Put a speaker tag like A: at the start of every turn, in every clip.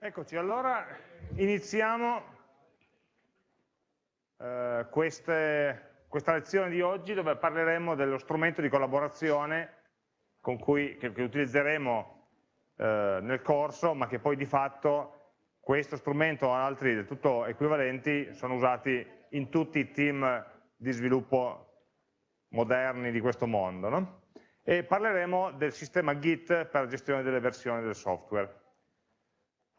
A: Eccoci, allora iniziamo eh, queste, questa lezione di oggi dove parleremo dello strumento di collaborazione cui, che, che, utilizzeremo eh, nel corso, ma che poi di fatto questo strumento o altri del tutto equivalenti sono usati in tutti i team di sviluppo moderni di questo mondo. No? E parleremo del sistema Git per la gestione delle versioni del software.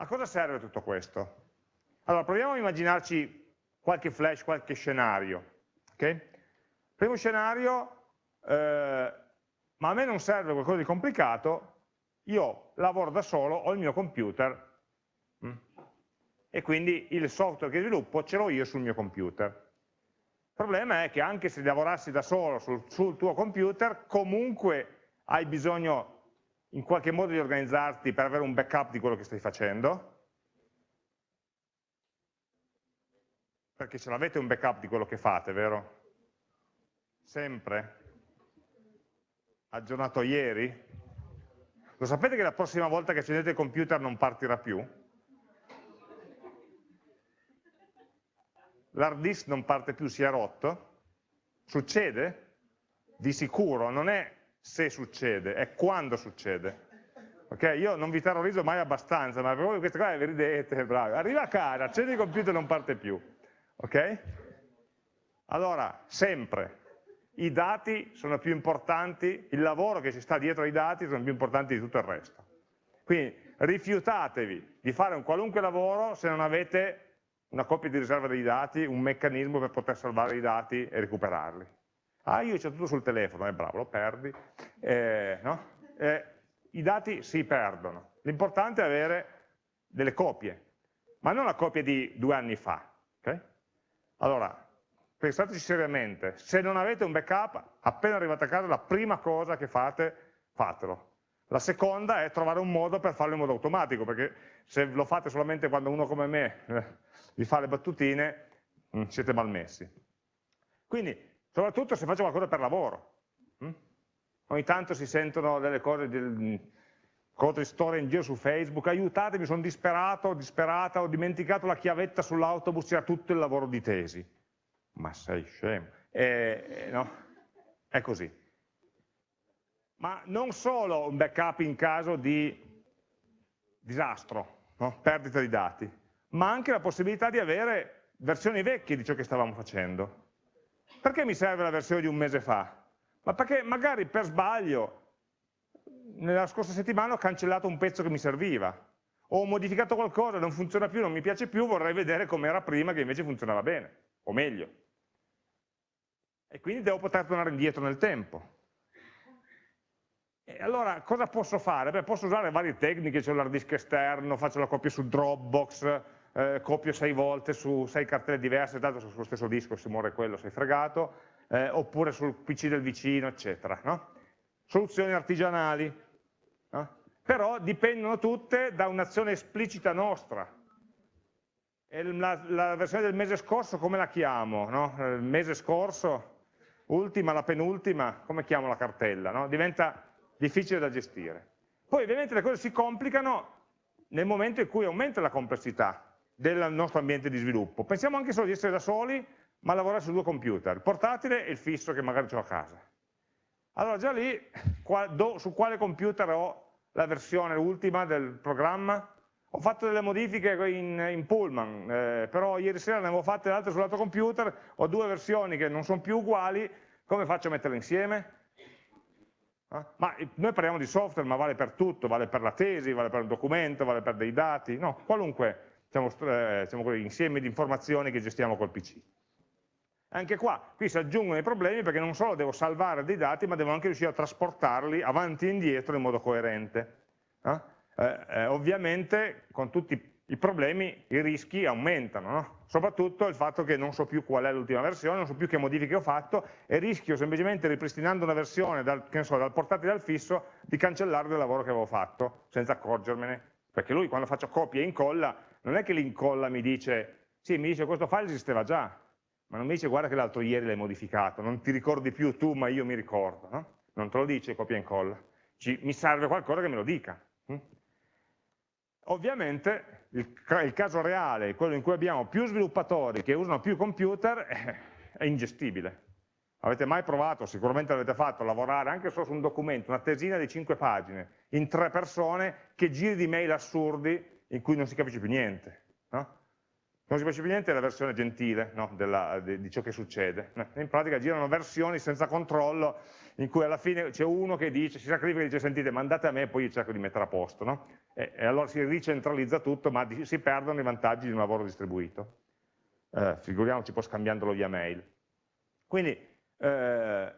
A: A cosa serve tutto questo? Allora, proviamo a immaginarci qualche flash, qualche scenario. Okay? Primo scenario, eh, ma a me non serve qualcosa di complicato, io lavoro da solo, ho il mio computer? Mm, e quindi il software che sviluppo ce l'ho io sul mio computer. Il problema è che anche se lavorassi da solo sul, sul tuo computer, comunque hai bisogno in qualche modo di organizzarti per avere un backup di quello che stai facendo, perché ce l'avete un backup di quello che fate, vero? Sempre? Aggiornato ieri? Lo sapete che la prossima volta che accendete il computer non partirà più? L'hard disk non parte più, si è rotto? Succede? Di sicuro, non è se succede, è quando succede. Okay? Io non vi terrorizzo mai abbastanza, ma voi queste cose vi ridete, bravi. Arriva a casa, accende il computer e non parte più. Ok? Allora, sempre, i dati sono più importanti, il lavoro che ci sta dietro ai dati sono più importanti di tutto il resto. Quindi rifiutatevi di fare un qualunque lavoro se non avete una copia di riserva dei dati, un meccanismo per poter salvare i dati e recuperarli. Ah, io c'è tutto sul telefono, è eh, bravo, lo perdi. Eh, no? eh, I dati si perdono. L'importante è avere delle copie, ma non la copia di due anni fa. Okay? Allora, pensateci seriamente, se non avete un backup, appena arrivate a casa la prima cosa che fate, fatelo. La seconda è trovare un modo per farlo in modo automatico, perché se lo fate solamente quando uno come me eh, vi fa le battutine, mm, siete malmessi. Quindi soprattutto se faccio qualcosa per lavoro. Hm? Ogni tanto si sentono delle cose, del, cose storie in giro su Facebook, aiutatemi, sono disperato, disperata, ho dimenticato la chiavetta sull'autobus, c'era tutto il lavoro di tesi. Ma sei scemo. Eh, no? È così. Ma non solo un backup in caso di disastro, no? perdita di dati, ma anche la possibilità di avere versioni vecchie di ciò che stavamo facendo. Perché mi serve la versione di un mese fa? Ma perché magari per sbaglio nella scorsa settimana ho cancellato un pezzo che mi serviva, o ho modificato qualcosa, non funziona più, non mi piace più, vorrei vedere com'era prima che invece funzionava bene, o meglio. E quindi devo poter tornare indietro nel tempo. E allora cosa posso fare? Beh, posso usare varie tecniche, c'è l'hard disk esterno, faccio la copia su Dropbox, eh, copio sei volte su sei cartelle diverse, tanto sullo stesso disco se muore quello sei fregato, eh, oppure sul PC del vicino, eccetera. No? Soluzioni artigianali, no? però dipendono tutte da un'azione esplicita nostra. La, la, versione del mese scorso come la chiamo? No? Il mese scorso, ultima, la penultima, come chiamo la cartella? Diventa difficile da gestire. Poi ovviamente le cose si complicano nel momento in cui aumenta la complessità del nostro ambiente di sviluppo. Pensiamo anche solo di essere da soli, ma lavorare su due computer, il portatile e il fisso che magari ho a casa. Allora già lì, su quale computer ho la versione ultima del programma? Ho fatto delle modifiche in, in Pullman, eh, però ieri sera ne avevo fatte altre sull'altro computer, ho due versioni che non sono più uguali, come faccio a metterle insieme? Eh? Ma noi parliamo di software, ma vale per tutto, vale per la tesi, vale per un documento, vale per dei dati, no, qualunque diciamo, eh, diciamo, insieme di informazioni che gestiamo col PC. Anche qua, qui si aggiungono i problemi perché non solo devo salvare dei dati, ma devo anche riuscire a trasportarli avanti e indietro in modo coerente. Eh? Eh, ovviamente con tutti i problemi i rischi aumentano, no? soprattutto il fatto che non so più qual è l'ultima versione, non so più che modifiche ho fatto e rischio semplicemente ripristinando una versione dal, so, dal portatile al fisso di cancellare il lavoro che avevo fatto senza accorgermene, perché lui quando faccio copia e incolla non è che l'incolla mi dice, sì, mi dice questo file esisteva già, ma non mi dice guarda che l'altro ieri l'hai modificato, non ti ricordi più tu, ma io mi ricordo, no? Non te lo dice copia e incolla, Ci, mi serve qualcosa che me lo dica. Hm? Ovviamente il, il, caso reale, quello in cui abbiamo più sviluppatori che usano più computer, è ingestibile. Avete mai provato, sicuramente l'avete fatto, lavorare anche solo su un documento, una tesina di 5 pagine, in tre persone, che giri di mail assurdi in cui non si capisce più niente. No? Non si capisce più niente è la versione gentile no? Della, di, di, ciò che succede. In pratica girano versioni senza controllo in cui alla fine c'è uno che dice, si sacrifica e dice sentite mandate a me e poi io cerco di mettere a posto. No? E, e, allora si ricentralizza tutto ma di, si perdono i vantaggi di un lavoro distribuito. Eh, figuriamoci poi scambiandolo via mail. Quindi eh,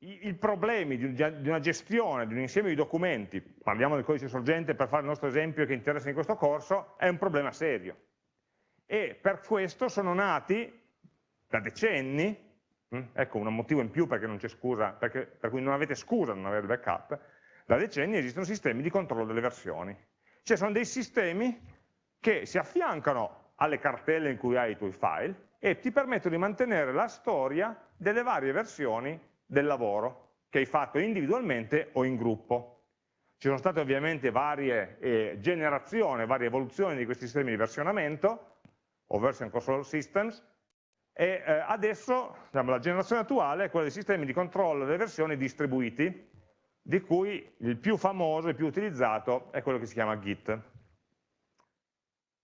A: i, i, problemi di, di, una gestione di un insieme di documenti, parliamo del codice sorgente per fare il nostro esempio che interessa in questo corso, è un problema serio e per questo sono nati da decenni, hm, ecco un motivo in più perché non c'è scusa, perché, per cui non avete scusa non avere il backup, da decenni esistono sistemi di controllo delle versioni. Cioè sono dei sistemi che si affiancano alle cartelle in cui hai i tuoi file e ti permettono di mantenere la storia delle varie versioni del lavoro che hai fatto individualmente o in gruppo. Ci sono state ovviamente varie eh, generazioni, varie evoluzioni di questi sistemi di versionamento, o version control systems, e eh, adesso diciamo, la generazione attuale è quella dei sistemi di controllo delle versioni distribuiti, di cui il più famoso, il più utilizzato è quello che si chiama Git.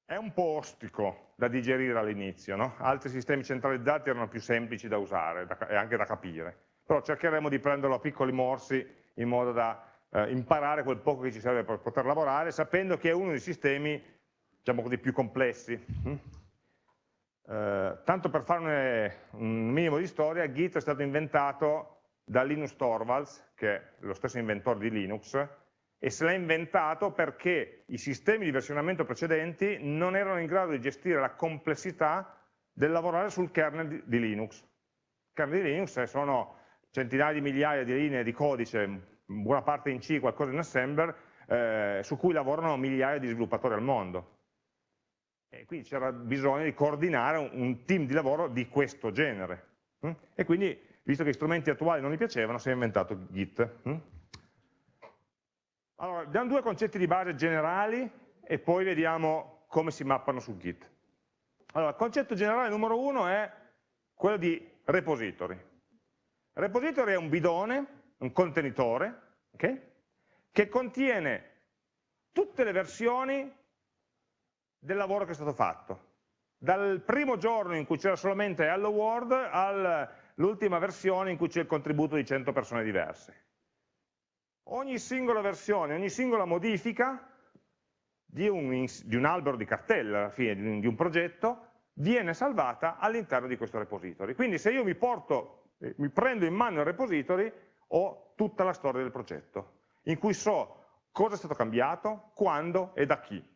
A: È un po' ostico da digerire all'inizio, no? altri sistemi centralizzati erano più semplici da usare e anche da capire, però cercheremo di prenderlo a piccoli morsi in modo da eh, imparare quel poco che ci serve per poter lavorare, sapendo che è uno dei sistemi diciamo così, più complessi. Hm? Eh, tanto per fare un minimo di storia, Git è stato inventato da Linus Torvalds, che è lo stesso inventore di Linux, e se l'ha inventato perché i sistemi di versionamento precedenti non erano in grado di gestire la complessità del lavorare sul kernel di Linux. Il kernel di Linux sono centinaia di migliaia di linee di codice, buona parte in C, qualcosa in assembler, eh, su cui lavorano migliaia di sviluppatori al mondo. E quindi c'era bisogno di coordinare un, team di lavoro di questo genere. Hm? E quindi, visto che gli strumenti attuali non gli piacevano, si è inventato Git. Hm? Allora, diamo due concetti di base generali e poi vediamo come si mappano su Git. Allora, il concetto generale numero uno è quello di repository. Repository è un bidone, un contenitore, okay? che contiene tutte le versioni del lavoro che è stato fatto. Dal primo giorno in cui c'era solamente Hello World all'ultima versione in cui c'è il contributo di 100 persone diverse. Ogni singola versione, ogni singola modifica di un, di un albero di cartelle, alla fine di un, di un progetto, viene salvata all'interno di questo repository. Quindi se io mi porto, mi prendo in mano il repository, ho tutta la storia del progetto, in cui so cosa è stato cambiato, quando e da chi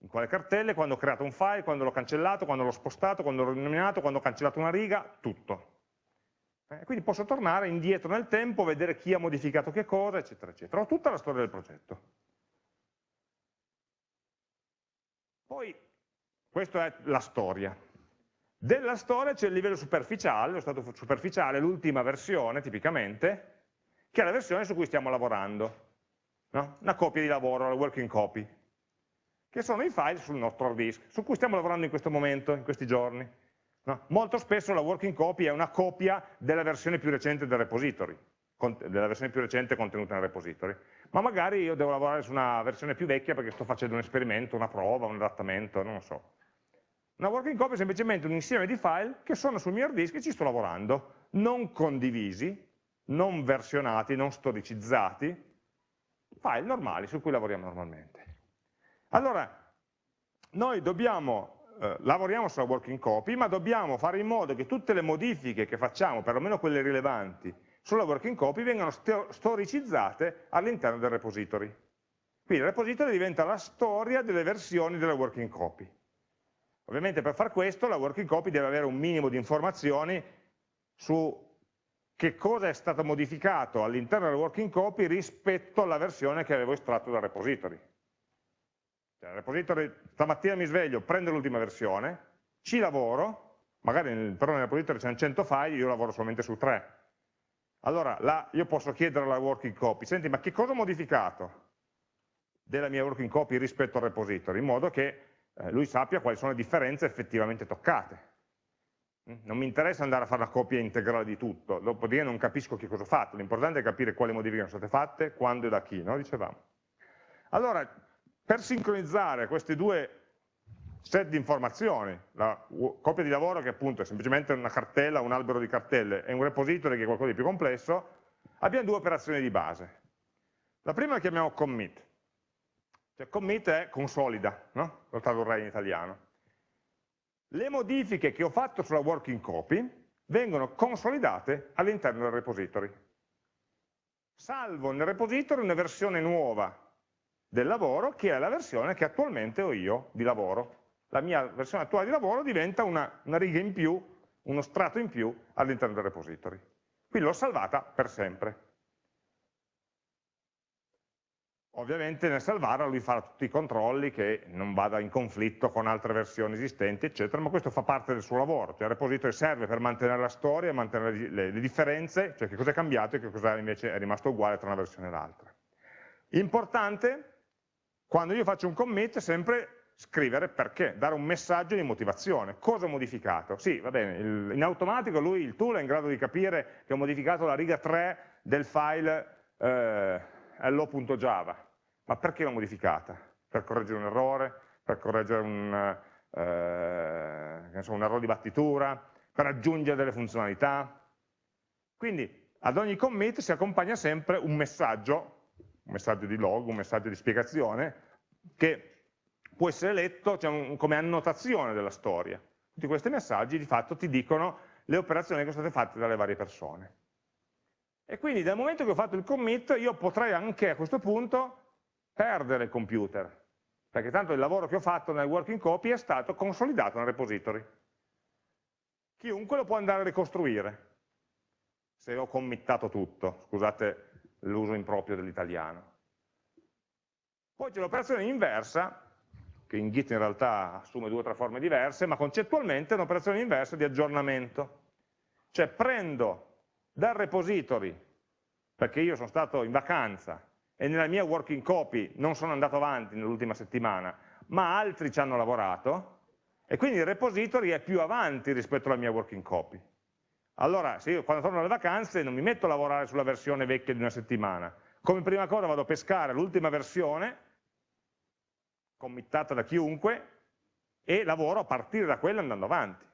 A: in quale cartelle, quando ho creato un file, quando l'ho cancellato, quando l'ho spostato, quando l'ho rinominato, quando ho cancellato una riga, tutto. Eh, quindi posso tornare indietro nel tempo, vedere chi ha modificato che cosa, eccetera, eccetera. Ho tutta la storia del progetto. Poi, questa è la storia. Della storia c'è il livello superficiale, lo stato superficiale, l'ultima versione tipicamente, che è la versione su cui stiamo lavorando. No? Una copia di lavoro, la working copy che sono i file sul nostro hard disk, su cui stiamo lavorando in questo momento, in questi giorni. No? Molto spesso la working copy è una copia della versione più recente del repository, della versione più recente contenuta nel repository, ma magari io devo lavorare su una versione più vecchia perché sto facendo un esperimento, una prova, un adattamento, non lo so. Una working copy è semplicemente un insieme di file che sono sul mio hard disk e ci sto lavorando, non condivisi, non versionati, non storicizzati, file normali su cui lavoriamo normalmente. Allora, noi dobbiamo, eh, lavoriamo sulla working copy, ma dobbiamo fare in modo che tutte le modifiche che facciamo, perlomeno quelle rilevanti, sulla working copy vengano storicizzate all'interno del repository. Quindi il repository diventa la storia delle versioni della working copy. Ovviamente per far questo la working copy deve avere un minimo di informazioni su che cosa è stato modificato all'interno della working copy rispetto alla versione che avevo estratto dal repository. Cioè, repository, stamattina mi sveglio, prendo l'ultima versione, ci lavoro, magari nel, però nel repository c'è 100 file, io lavoro solamente su 3. Allora, là, io posso chiedere alla working copy, senti, ma che cosa ho modificato? della mia working copy rispetto al repository, in modo che eh, lui sappia quali sono le differenze effettivamente toccate. Mm? Non mi interessa andare a fare la copia integrale di tutto, dopodiché non capisco che cosa ho fatto, l'importante è capire quali modifiche sono state fatte, quando e da chi, no? dicevamo. Allora, per sincronizzare questi due set di informazioni, la copia di lavoro che appunto è semplicemente una cartella, un albero di cartelle, e un repository che è qualcosa di più complesso, abbiamo due operazioni di base. La prima la chiamiamo commit, cioè commit è consolida, no? lo tradurrei in italiano. Le modifiche che ho fatto sulla working copy vengono consolidate all'interno del repository. Salvo nel repository una versione nuova del lavoro che è la versione che attualmente ho io di lavoro. La mia versione attuale di lavoro diventa una, una riga in più, uno strato in più all'interno del repository. Quindi l'ho salvata per sempre. Ovviamente nel salvarla lui farà tutti i controlli che non vada in conflitto con altre versioni esistenti, eccetera, ma questo fa parte del suo lavoro, cioè il repository serve per mantenere la storia, mantenere le, le differenze, cioè che cosa è cambiato e che cosa invece è rimasto uguale tra una versione e l'altra. Importante, quando io faccio un commit, sempre scrivere perché, dare un messaggio di motivazione. Cosa ho modificato? Sì, va bene, il, in automatico lui, il tool, è in grado di capire che ho modificato la riga 3 del file eh, hello.java ma perché l'ho modificata? Per correggere un errore, per correggere un, eh, so, un errore di battitura, per aggiungere delle funzionalità. Quindi ad ogni commit si accompagna sempre un messaggio, un messaggio di log, un messaggio di spiegazione, che può essere letto cioè, come annotazione della storia. Tutti questi messaggi di fatto ti dicono le operazioni che sono state fatte dalle varie persone. E quindi dal momento che ho fatto il commit io potrei anche a questo punto perdere il computer, perché tanto il lavoro che ho fatto nel working copy è stato consolidato nel repository. Chiunque lo può andare a ricostruire, se ho committato tutto, scusate l'uso improprio dell'italiano. Poi c'è l'operazione inversa, che in Git in realtà assume due o tre forme diverse, ma concettualmente è un'operazione inversa di aggiornamento. Cioè prendo dal repository, perché io sono stato in vacanza e nella mia working copy non sono andato avanti nell'ultima settimana, ma altri ci hanno lavorato, e quindi il repository è più avanti rispetto alla mia working copy. Allora, se io quando torno dalle vacanze non mi metto a lavorare sulla versione vecchia di una settimana, come prima cosa vado a pescare l'ultima versione, committata da chiunque, e lavoro a partire da quella andando avanti.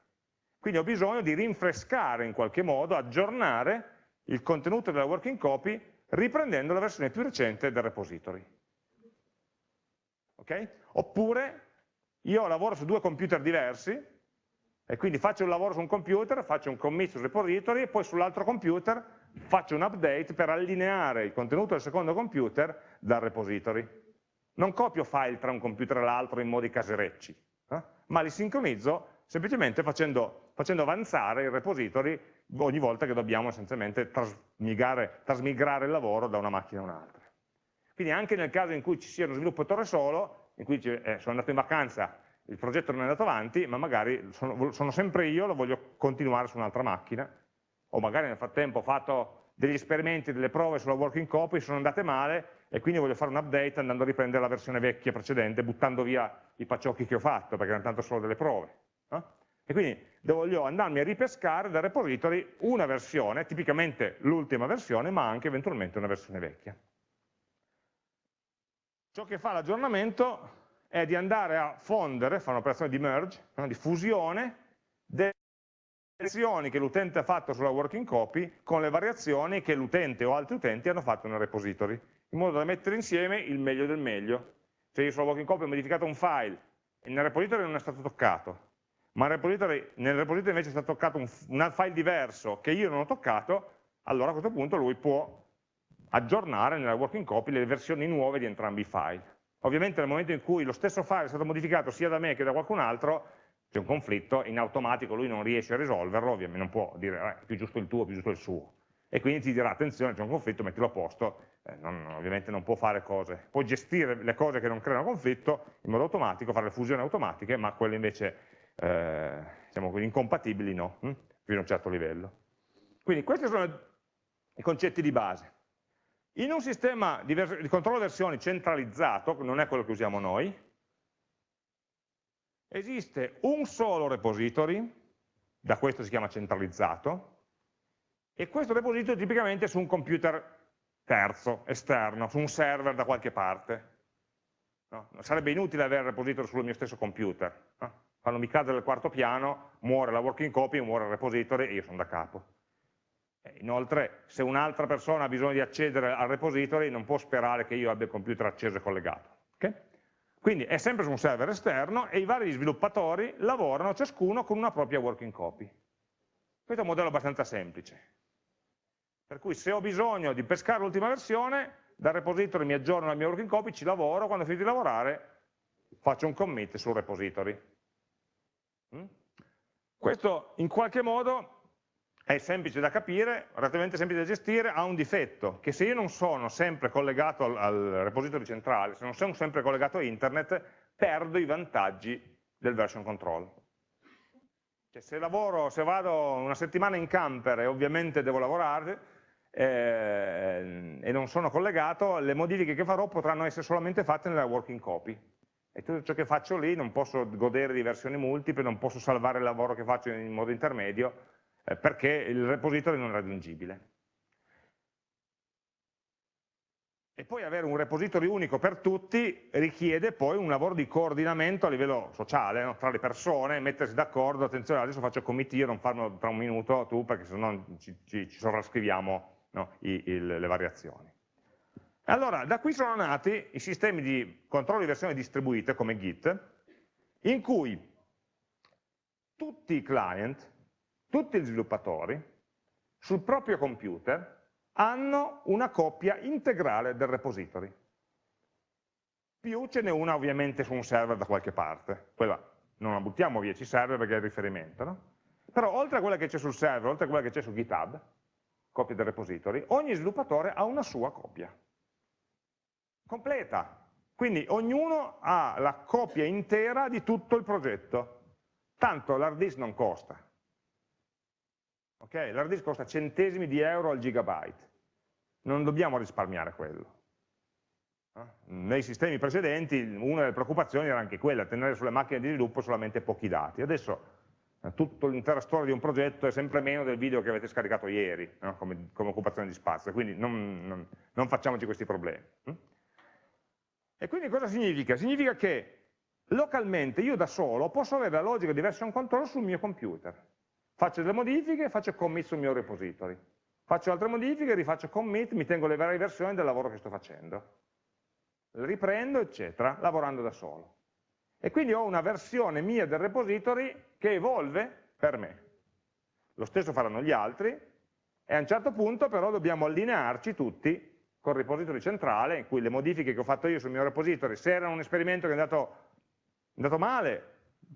A: Quindi ho bisogno di rinfrescare in qualche modo, aggiornare il contenuto della working copy riprendendo la versione più recente del repository. Okay? Oppure io lavoro su due computer diversi e quindi faccio un lavoro su un computer, faccio un commit sul repository e poi sull'altro computer faccio un update per allineare il contenuto del secondo computer dal repository. Non copio file tra un computer e l'altro in modi caserecci, eh? ma li sincronizzo semplicemente facendo, facendo avanzare il repository ogni volta che dobbiamo essenzialmente trasmigrare, il lavoro da una macchina a un'altra. Quindi anche nel caso in cui ci sia uno sviluppatore solo, in cui eh, sono andato in vacanza, il progetto non è andato avanti, ma magari sono, sono sempre io, lo voglio continuare su un'altra macchina, o magari nel frattempo ho fatto degli esperimenti, delle prove sulla working copy, sono andate male e quindi voglio fare un update andando a riprendere la versione vecchia precedente, buttando via i pacciocchi che ho fatto, perché erano tanto solo delle prove. No? E quindi voglio andarmi a ripescare dal repository una versione, tipicamente l'ultima versione, ma anche eventualmente una versione vecchia. Ciò che fa l'aggiornamento è di andare a fondere, fare un'operazione di merge, di fusione, delle variazioni che l'utente ha fatto sulla working copy con le variazioni che l'utente o altri utenti hanno fatto nel repository, in modo da mettere insieme il meglio del meglio. Se io sulla working copy ho modificato un file e nel repository non è stato toccato, ma nel repository, nel repository invece è stato toccato un, un file diverso che io non ho toccato, allora a questo punto lui può aggiornare nella working copy le versioni nuove di entrambi i file. Ovviamente nel momento in cui lo stesso file è stato modificato sia da me che da qualcun altro, c'è un conflitto, in automatico lui non riesce a risolverlo, ovviamente non può dire eh, più giusto il tuo, più giusto il suo. E quindi ti dirà attenzione, c'è un conflitto, mettilo a posto, eh, non, ovviamente non può fare cose, può gestire le cose che non creano conflitto in modo automatico, fare le fusioni automatiche, ma quelle invece eh, diciamo, incompatibili no, hm? fino a un certo livello. Quindi questi sono i concetti di base. In un sistema di, di controllo versioni centralizzato, che non è quello che usiamo noi, esiste un solo repository, da questo si chiama centralizzato, e questo repository tipicamente è su un computer terzo, esterno, su un server da qualche parte. No? Sarebbe inutile avere il repository sul mio stesso computer. No? Quando mi cade dal quarto piano, muore la working copy, muore il repository e io sono da capo. Inoltre, se un'altra persona ha bisogno di accedere al repository, non può sperare che io abbia il computer acceso e collegato. Okay? Quindi è sempre su un server esterno e i vari sviluppatori lavorano ciascuno con una propria working copy. Questo è un modello abbastanza semplice. Per cui se ho bisogno di pescare l'ultima versione, dal repository mi aggiorno la mia working copy, ci lavoro, quando ho finito di lavorare faccio un commit sul repository. Mm? Questo in qualche modo è semplice da capire, relativamente semplice da gestire, ha un difetto, che se io non sono sempre collegato al, al repository centrale, se non sono sempre collegato a internet, perdo i vantaggi del version control. Cioè, se, lavoro, se vado una settimana in camper e ovviamente devo lavorare eh, e non sono collegato, le modifiche che farò potranno essere solamente fatte nella working copy. E tutto ciò che faccio lì non posso godere di versioni multiple, non posso salvare il lavoro che faccio in modo intermedio, eh, perché il repository non è raggiungibile. E poi avere un repository unico per tutti richiede poi un lavoro di coordinamento a livello sociale, no? tra le persone, mettersi d'accordo, attenzione adesso faccio commit io, non farlo tra un minuto tu perché sennò ci, ci, ci sovrascriviamo no? I, il, le variazioni. Allora, da qui sono nati i sistemi di controllo di versione distribuite come Git, in cui tutti i client tutti gli sviluppatori sul proprio computer hanno una copia integrale del repository. Più ce n'è una ovviamente su un server da qualche parte, quella non la buttiamo via, ci serve perché è il riferimento, no? Però oltre a quella che c'è sul server, oltre a quella che c'è su GitHub, copia del repository, ogni sviluppatore ha una sua copia, completa. Quindi ognuno ha la copia intera di tutto il progetto, tanto l'hard disk non costa, Okay? L'hard disk costa centesimi di euro al gigabyte, non dobbiamo risparmiare quello. Nei sistemi precedenti una delle preoccupazioni era anche quella, tenere sulle macchine di sviluppo solamente pochi dati. Adesso eh, tutta l'intera storia di un progetto è sempre meno del video che avete scaricato ieri, no? come, come, occupazione di spazio, quindi non, non, non facciamoci questi problemi. E quindi cosa significa? Significa che localmente io da solo posso avere la logica di version control sul mio computer. Faccio delle modifiche faccio commit sul mio repository. Faccio altre modifiche, rifaccio commit, mi tengo le varie versioni del lavoro che sto facendo. Le riprendo, eccetera, lavorando da solo. E quindi ho una versione mia del repository che evolve per me. Lo stesso faranno gli altri, e a un certo punto però dobbiamo allinearci tutti col repository centrale, in cui le modifiche che ho fatto io sul mio repository, se erano un esperimento che è andato, è andato male,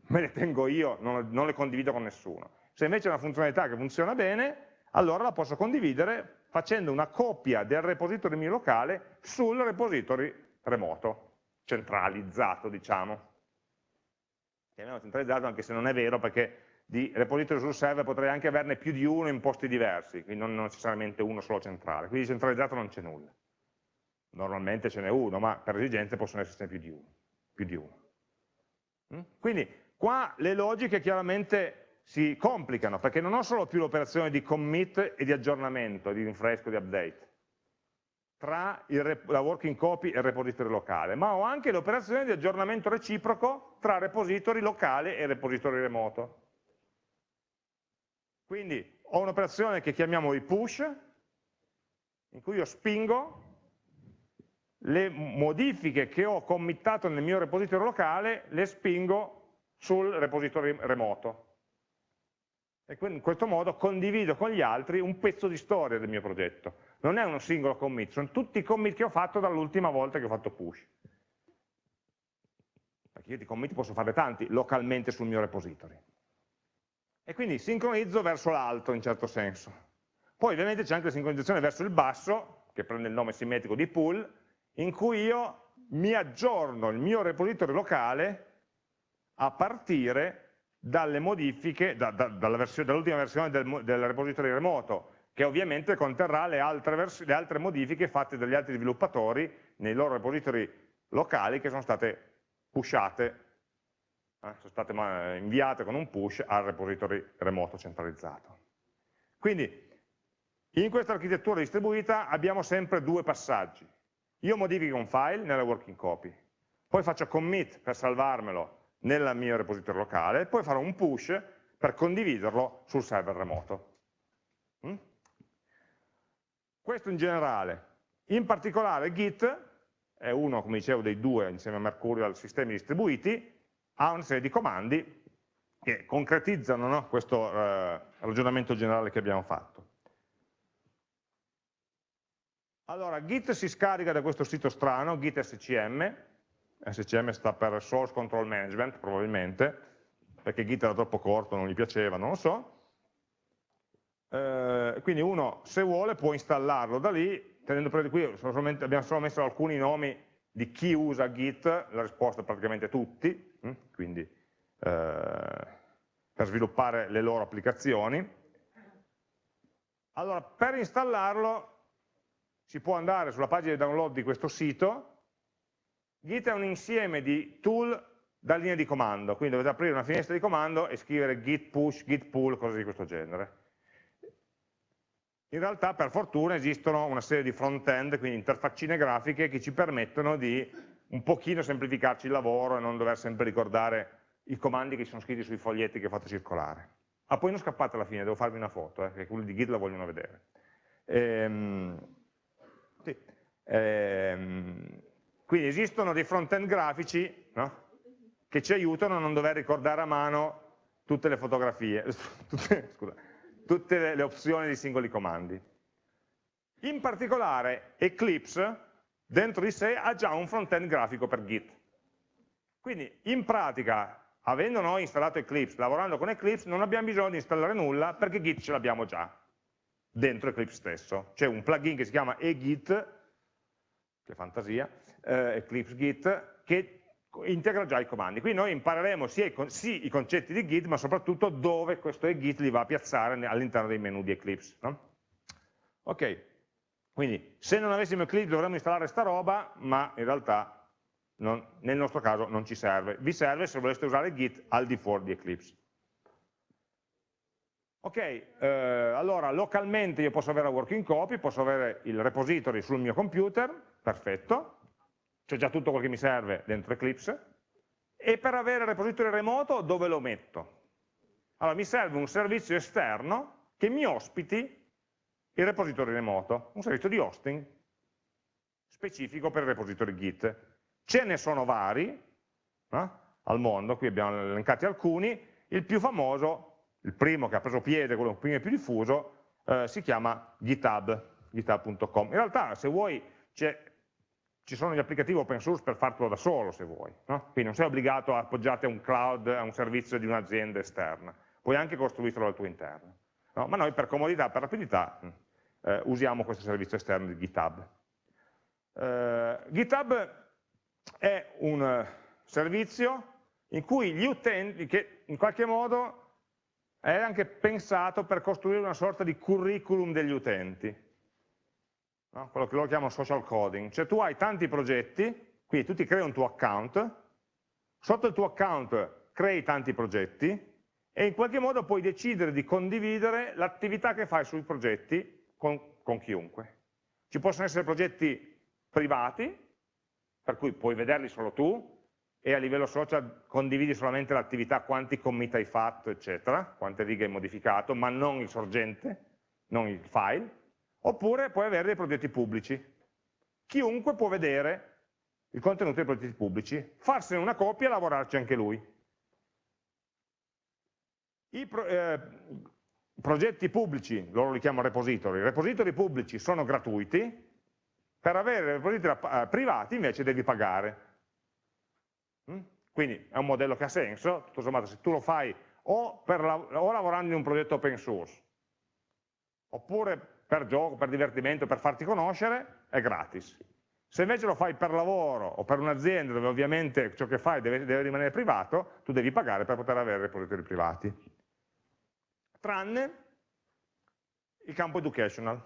A: me le tengo io, non, non le condivido con nessuno. Se invece è una funzionalità che funziona bene, allora la posso condividere facendo una copia del repository mio locale sul repository remoto, centralizzato diciamo. Chiamiamolo centralizzato anche se non è vero perché di repository sul server potrei anche averne più di uno in posti diversi, quindi non necessariamente uno solo centrale, quindi centralizzato non c'è nulla. Normalmente ce n'è uno, ma per esigenze possono esserci più di uno. Più di uno. Mm? Quindi qua le logiche chiaramente si complicano, perché non ho solo più l'operazione di commit e di aggiornamento, di rinfresco, di update, tra il, la working copy e il repository locale, ma ho anche l'operazione di aggiornamento reciproco tra repository locale e repository remoto. Quindi ho un'operazione che chiamiamo i push, in cui io spingo le modifiche che ho committato nel mio repository locale, le spingo sul repository remoto e in questo modo condivido con gli altri un pezzo di storia del mio progetto. Non è uno singolo commit, sono tutti i commit che ho fatto dall'ultima volta che ho fatto push. Perché io di commit posso fare tanti localmente sul mio repository. E quindi sincronizzo verso l'alto in certo senso. Poi ovviamente c'è anche la sincronizzazione verso il basso, che prende il nome simmetrico di pool, in cui io mi aggiorno il mio repository locale a partire dalle modifiche, da, da, dall'ultima versione del, del, repository remoto, che ovviamente conterrà le altre, le altre modifiche fatte dagli altri sviluppatori nei loro repository locali che sono state pushate, eh, sono state inviate con un push al repository remoto centralizzato. Quindi in questa architettura distribuita abbiamo sempre due passaggi. Io modifico un file nella working copy, poi faccio commit per salvarmelo nel mio repository locale, poi farò un push per condividerlo sul server remoto. Mm? Questo in generale. In particolare Git è uno, come dicevo, dei due insieme a Mercurial sistemi distribuiti, ha una serie di comandi che concretizzano no, questo eh, ragionamento generale che abbiamo fatto. Allora, Git si scarica da questo sito strano, Git SCM, SCM sta per Source Control Management probabilmente, perché Git era troppo corto, non gli piaceva, non lo so. Eh, quindi uno, se vuole, può installarlo da lì, tenendo presente qui abbiamo solo messo alcuni nomi di chi usa Git, la risposta è praticamente tutti, hm? quindi eh, per sviluppare le loro applicazioni. Allora, per installarlo si può andare sulla pagina di download di questo sito, Git è un insieme di tool da linea di comando, quindi dovete aprire una finestra di comando e scrivere git push, git pull, cose di questo genere. In realtà per fortuna esistono una serie di front-end, quindi interfaccine grafiche che ci permettono di un pochino semplificarci il lavoro e non dover sempre ricordare i comandi che sono scritti sui foglietti che fate circolare. Ah, poi non scappate alla fine, devo farvi una foto, eh, che quelli di Git la vogliono vedere. Ehm, sì. ehm, quindi esistono dei front-end grafici no? che ci aiutano a non dover ricordare a mano tutte le fotografie, tutte, scusa, tutte le opzioni dei singoli comandi. In particolare Eclipse dentro di sé ha già un front-end grafico per Git. Quindi in pratica, avendo noi installato Eclipse, lavorando con Eclipse, non abbiamo bisogno di installare nulla perché Git ce l'abbiamo già dentro Eclipse stesso. C'è un plugin che si chiama eGit, che fantasia, eh, Eclipse Git, che integra già i comandi. Qui noi impareremo sia i, sì, i concetti di Git, ma soprattutto dove questo Git li va a piazzare all'interno dei menu di Eclipse. No? Ok, quindi se non avessimo Eclipse dovremmo installare sta roba, ma in realtà non, nel nostro caso non ci serve. Vi serve se voleste usare Git al di fuori di Eclipse. Ok, eh, allora localmente io posso avere la working copy, posso avere il repository sul mio computer, perfetto, c'è già tutto quello che mi serve dentro Eclipse, e per avere il repository remoto dove lo metto? Allora mi serve un servizio esterno che mi ospiti il repository remoto, un servizio di hosting specifico per il repository Git. Ce ne sono vari eh, al mondo, qui abbiamo elencati alcuni, il più famoso, il primo che ha preso piede, quello primo più diffuso, eh, si chiama GitHub, github.com. In realtà se vuoi ci sono gli applicativi open source per fartelo da solo se vuoi, no? quindi non sei obbligato a appoggiarti a un cloud, a un servizio di un'azienda esterna, puoi anche costruirlo al tuo interno, no? ma noi per comodità, per rapidità eh, usiamo questo servizio esterno di GitHub. Eh, GitHub è un servizio in cui gli utenti, che in qualche modo è anche pensato per costruire una sorta di curriculum degli utenti, no? quello che loro chiamano social coding, cioè tu hai tanti progetti, quindi tu ti crei un tuo account, sotto il tuo account crei tanti progetti e in qualche modo puoi decidere di condividere l'attività che fai sui progetti con, con chiunque. Ci possono essere progetti privati, per cui puoi vederli solo tu, e a livello social condividi solamente l'attività, quanti commit hai fatto, eccetera, quante righe hai modificato, ma non il sorgente, non il file, oppure puoi avere dei progetti pubblici. Chiunque può vedere il contenuto dei progetti pubblici, farsene una copia e lavorarci anche lui. I pro, eh, progetti pubblici, loro li chiamano repository, i repository pubblici sono gratuiti, per avere repository eh, privati invece devi pagare. Mm? Quindi è un modello che ha senso, tutto sommato se tu lo fai o, per, o lavorando in un progetto open source, oppure per gioco, per divertimento, per farti conoscere, è gratis. Se invece lo fai per lavoro o per un'azienda dove ovviamente ciò che fai deve, deve, rimanere privato, tu devi pagare per poter avere repository privati. Tranne il campo educational.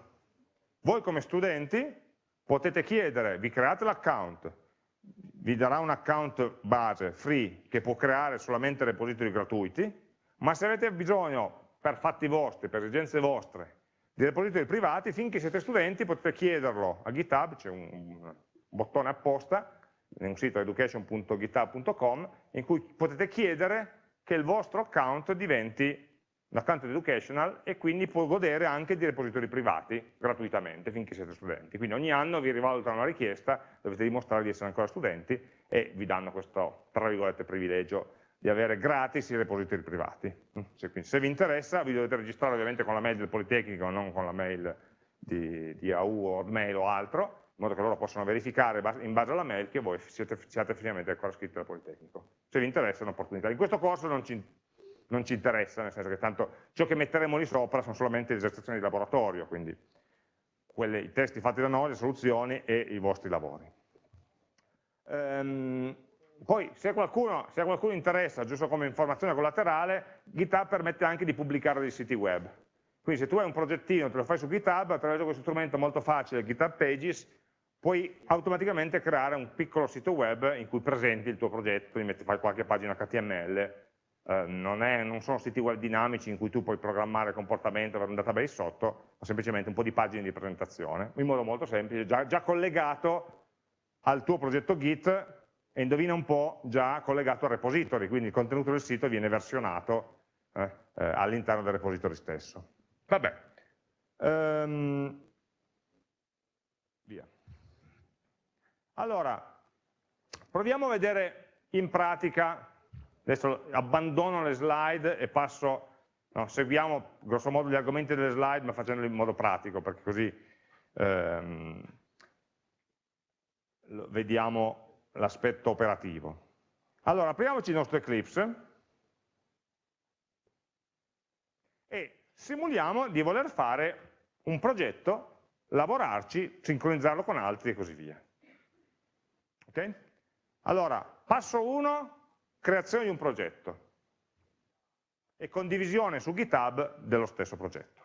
A: Voi come studenti potete chiedere, vi create l'account, vi darà un account base free che può creare solamente repository gratuiti, ma se avete bisogno per fatti vostri, per esigenze vostre, di repository privati, finché siete studenti potete chiederlo. A GitHub, c'è un, bottone apposta, in un sito education.github.com, in cui potete chiedere che il vostro account diventi un account educational e quindi può godere anche di repository privati gratuitamente finché siete studenti. Quindi ogni anno vi rivalutano la richiesta, dovete dimostrare di essere ancora studenti e vi danno questo, tra virgolette, privilegio di avere gratis i repository privati. Se, quindi, se vi interessa vi dovete registrare ovviamente con la mail del Politecnico, non con la mail di, di AU o Mail o altro, in modo che loro possano verificare in base alla mail che voi siete, siate effettivamente ancora iscritti al Politecnico. Se vi interessa è un'opportunità. In questo corso non ci, non ci, interessa, nel senso che tanto ciò che metteremo lì sopra sono solamente le esercitazioni di laboratorio, quindi quelli, i testi fatti da noi, le soluzioni e i vostri lavori. Um, poi se qualcuno, se a qualcuno interessa, giusto come informazione collaterale, GitHub permette anche di pubblicare dei siti web. Quindi se tu hai un progettino, te lo fai su GitHub, attraverso questo strumento molto facile, GitHub Pages, puoi automaticamente creare un piccolo sito web in cui presenti il tuo progetto, metti, fai qualche pagina HTML, eh, non, è, non, sono siti web dinamici in cui tu puoi programmare il comportamento per un database sotto, ma semplicemente un po' di pagine di presentazione, in modo molto semplice, già, già collegato al tuo progetto Git e indovina un po' già collegato al repository, quindi il contenuto del sito viene versionato eh, eh, all'interno del repository stesso. Vabbè, um, via. Allora, proviamo a vedere in pratica, adesso abbandono le slide e passo, no, seguiamo grosso modo gli argomenti delle slide ma facendoli in modo pratico, perché così ehm, vediamo l'aspetto operativo. Allora, apriamoci il nostro Eclipse e simuliamo di voler fare un progetto, lavorarci, sincronizzarlo con altri e così via. Ok? Allora, passo 1, creazione di un progetto e condivisione su GitHub dello stesso progetto.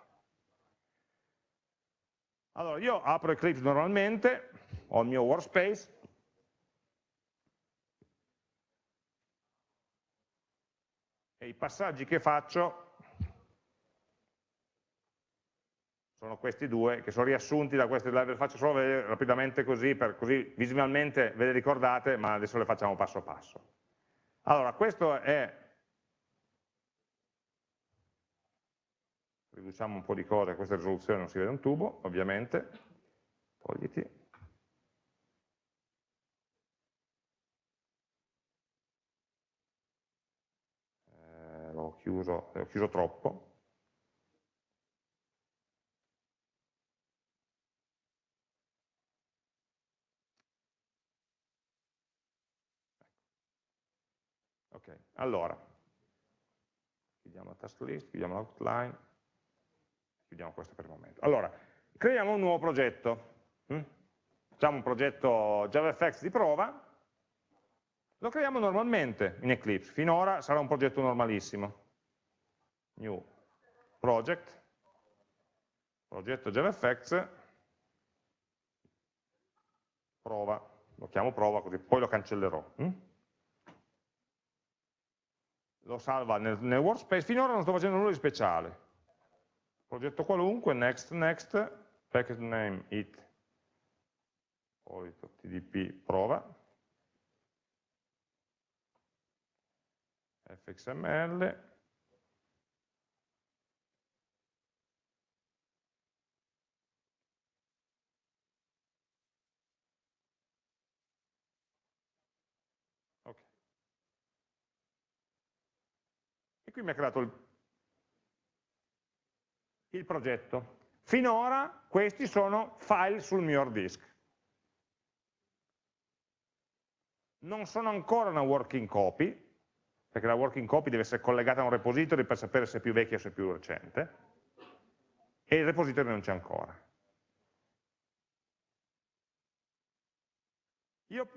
A: Allora, io apro Eclipse normalmente, ho il mio workspace, e i passaggi che faccio sono questi due, che sono riassunti da queste slide, le faccio solo vedere rapidamente così, per così visualmente ve le ricordate, ma adesso le facciamo passo passo. Allora, questo è, riduciamo un po' di cose, questa risoluzione non si vede un tubo, ovviamente, togliti, l'ho chiuso, l'ho chiuso troppo. Ok, allora, chiudiamo la task list, chiudiamo l'outline, chiudiamo questo per il momento. Allora, creiamo un nuovo progetto. Hm? Facciamo un progetto JavaFX di prova, lo creiamo normalmente in Eclipse, finora sarà un progetto normalissimo. New project, progetto JavaFX, prova, lo chiamo prova così poi lo cancellerò. Hm? Lo salva nel, nel workspace, finora non sto facendo nulla di speciale. Progetto qualunque, next, next, package name it, solito tdp prova, fxml, qui mi ha creato il, il progetto. Finora questi sono file sul mio hard disk. Non sono ancora una working copy, perché la working copy deve essere collegata a un repository per sapere se è più vecchia o se è più recente, e il repository non c'è ancora. Io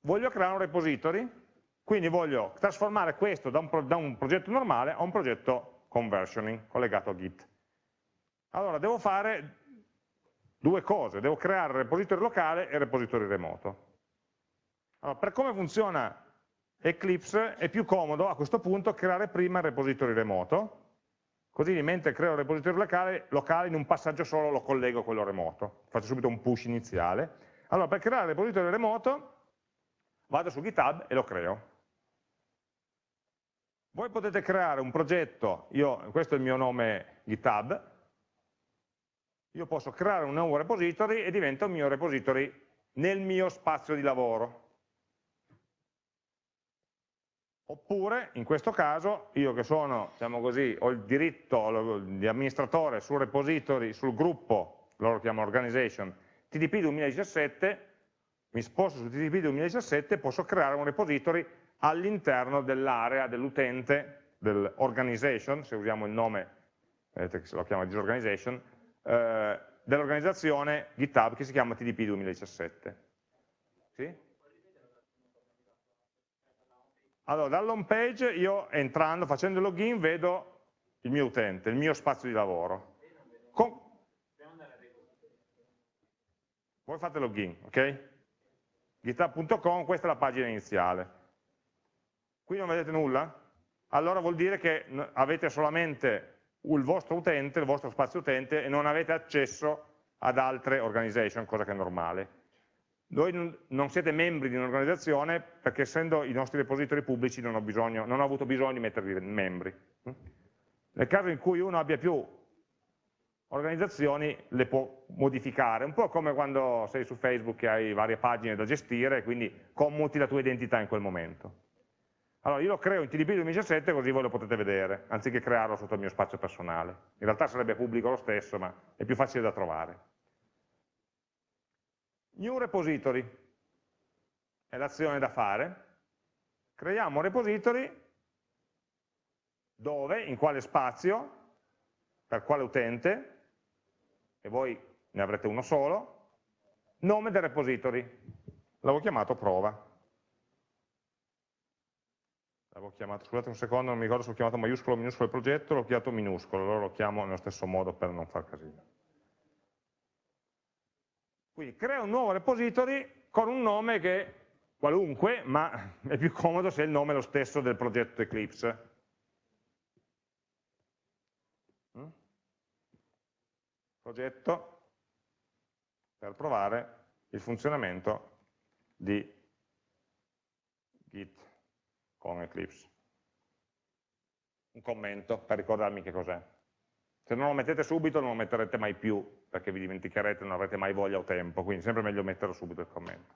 A: voglio creare un repository, quindi voglio trasformare questo da un, da un progetto normale a un progetto conversioning collegato a Git. Allora, devo fare due cose, devo creare il repository locale e il repository remoto. Allora, per come funziona Eclipse è più comodo a questo punto creare prima il repository remoto, così mentre creo il repository locale, locale in un passaggio solo lo collego a quello remoto, faccio subito un push iniziale. Allora, per creare il repository remoto vado su GitHub e lo creo. Voi potete creare un progetto, io, questo è il mio nome GitHub, io posso creare un nuovo repository e diventa un mio repository nel mio spazio di lavoro. Oppure, in questo caso, io che sono, diciamo così, ho il diritto di amministratore sul repository, sul gruppo, loro lo chiamano organization, TDP 2017, mi sposto su TDP 2017 e posso creare un repository all'interno dell'area dell'utente, dell'organization, se usiamo il nome, vedete che se lo chiama disorganization, eh, dell'organizzazione GitHub che si chiama TDP 2017. Sì? Allora, dall'home page io entrando, facendo il login, vedo il mio utente, il mio spazio di lavoro. Con... Voi fate login, ok? github.com, questa è la pagina iniziale. Qui non vedete nulla? Allora vuol dire che avete solamente il vostro utente, il vostro spazio utente e non avete accesso ad altre organization, cosa che è normale. Voi non siete membri di un'organizzazione perché essendo i nostri repository pubblici non ho, bisogno, non ho avuto bisogno di mettervi membri. Nel caso in cui uno abbia più organizzazioni le può modificare, un po' come quando sei su Facebook e hai varie pagine da gestire, quindi commuti la tua identità in quel momento. Allora io lo creo in TDP 2017 così voi lo potete vedere, anziché crearlo sotto il mio spazio personale. In realtà sarebbe pubblico lo stesso, ma è più facile da trovare. New repository è l'azione da fare. Creiamo un repository dove, in quale spazio, per quale utente, e voi ne avrete uno solo, nome del repository. L'avevo chiamato prova l'avevo chiamato, scusate un secondo, non mi ricordo se l'ho chiamato maiuscolo o minuscolo il progetto, l'ho chiamato minuscolo, allora lo chiamo nello stesso modo per non far casino. Quindi crea un nuovo repository con un nome che qualunque, ma è più comodo se il nome è lo stesso del progetto Eclipse. Mm? Progetto per provare il funzionamento di Git con Eclipse. Un commento per ricordarmi che cos'è. Se non lo mettete subito non lo metterete mai più, perché vi dimenticherete, non avrete mai voglia o tempo, quindi sempre meglio metterlo subito il commento.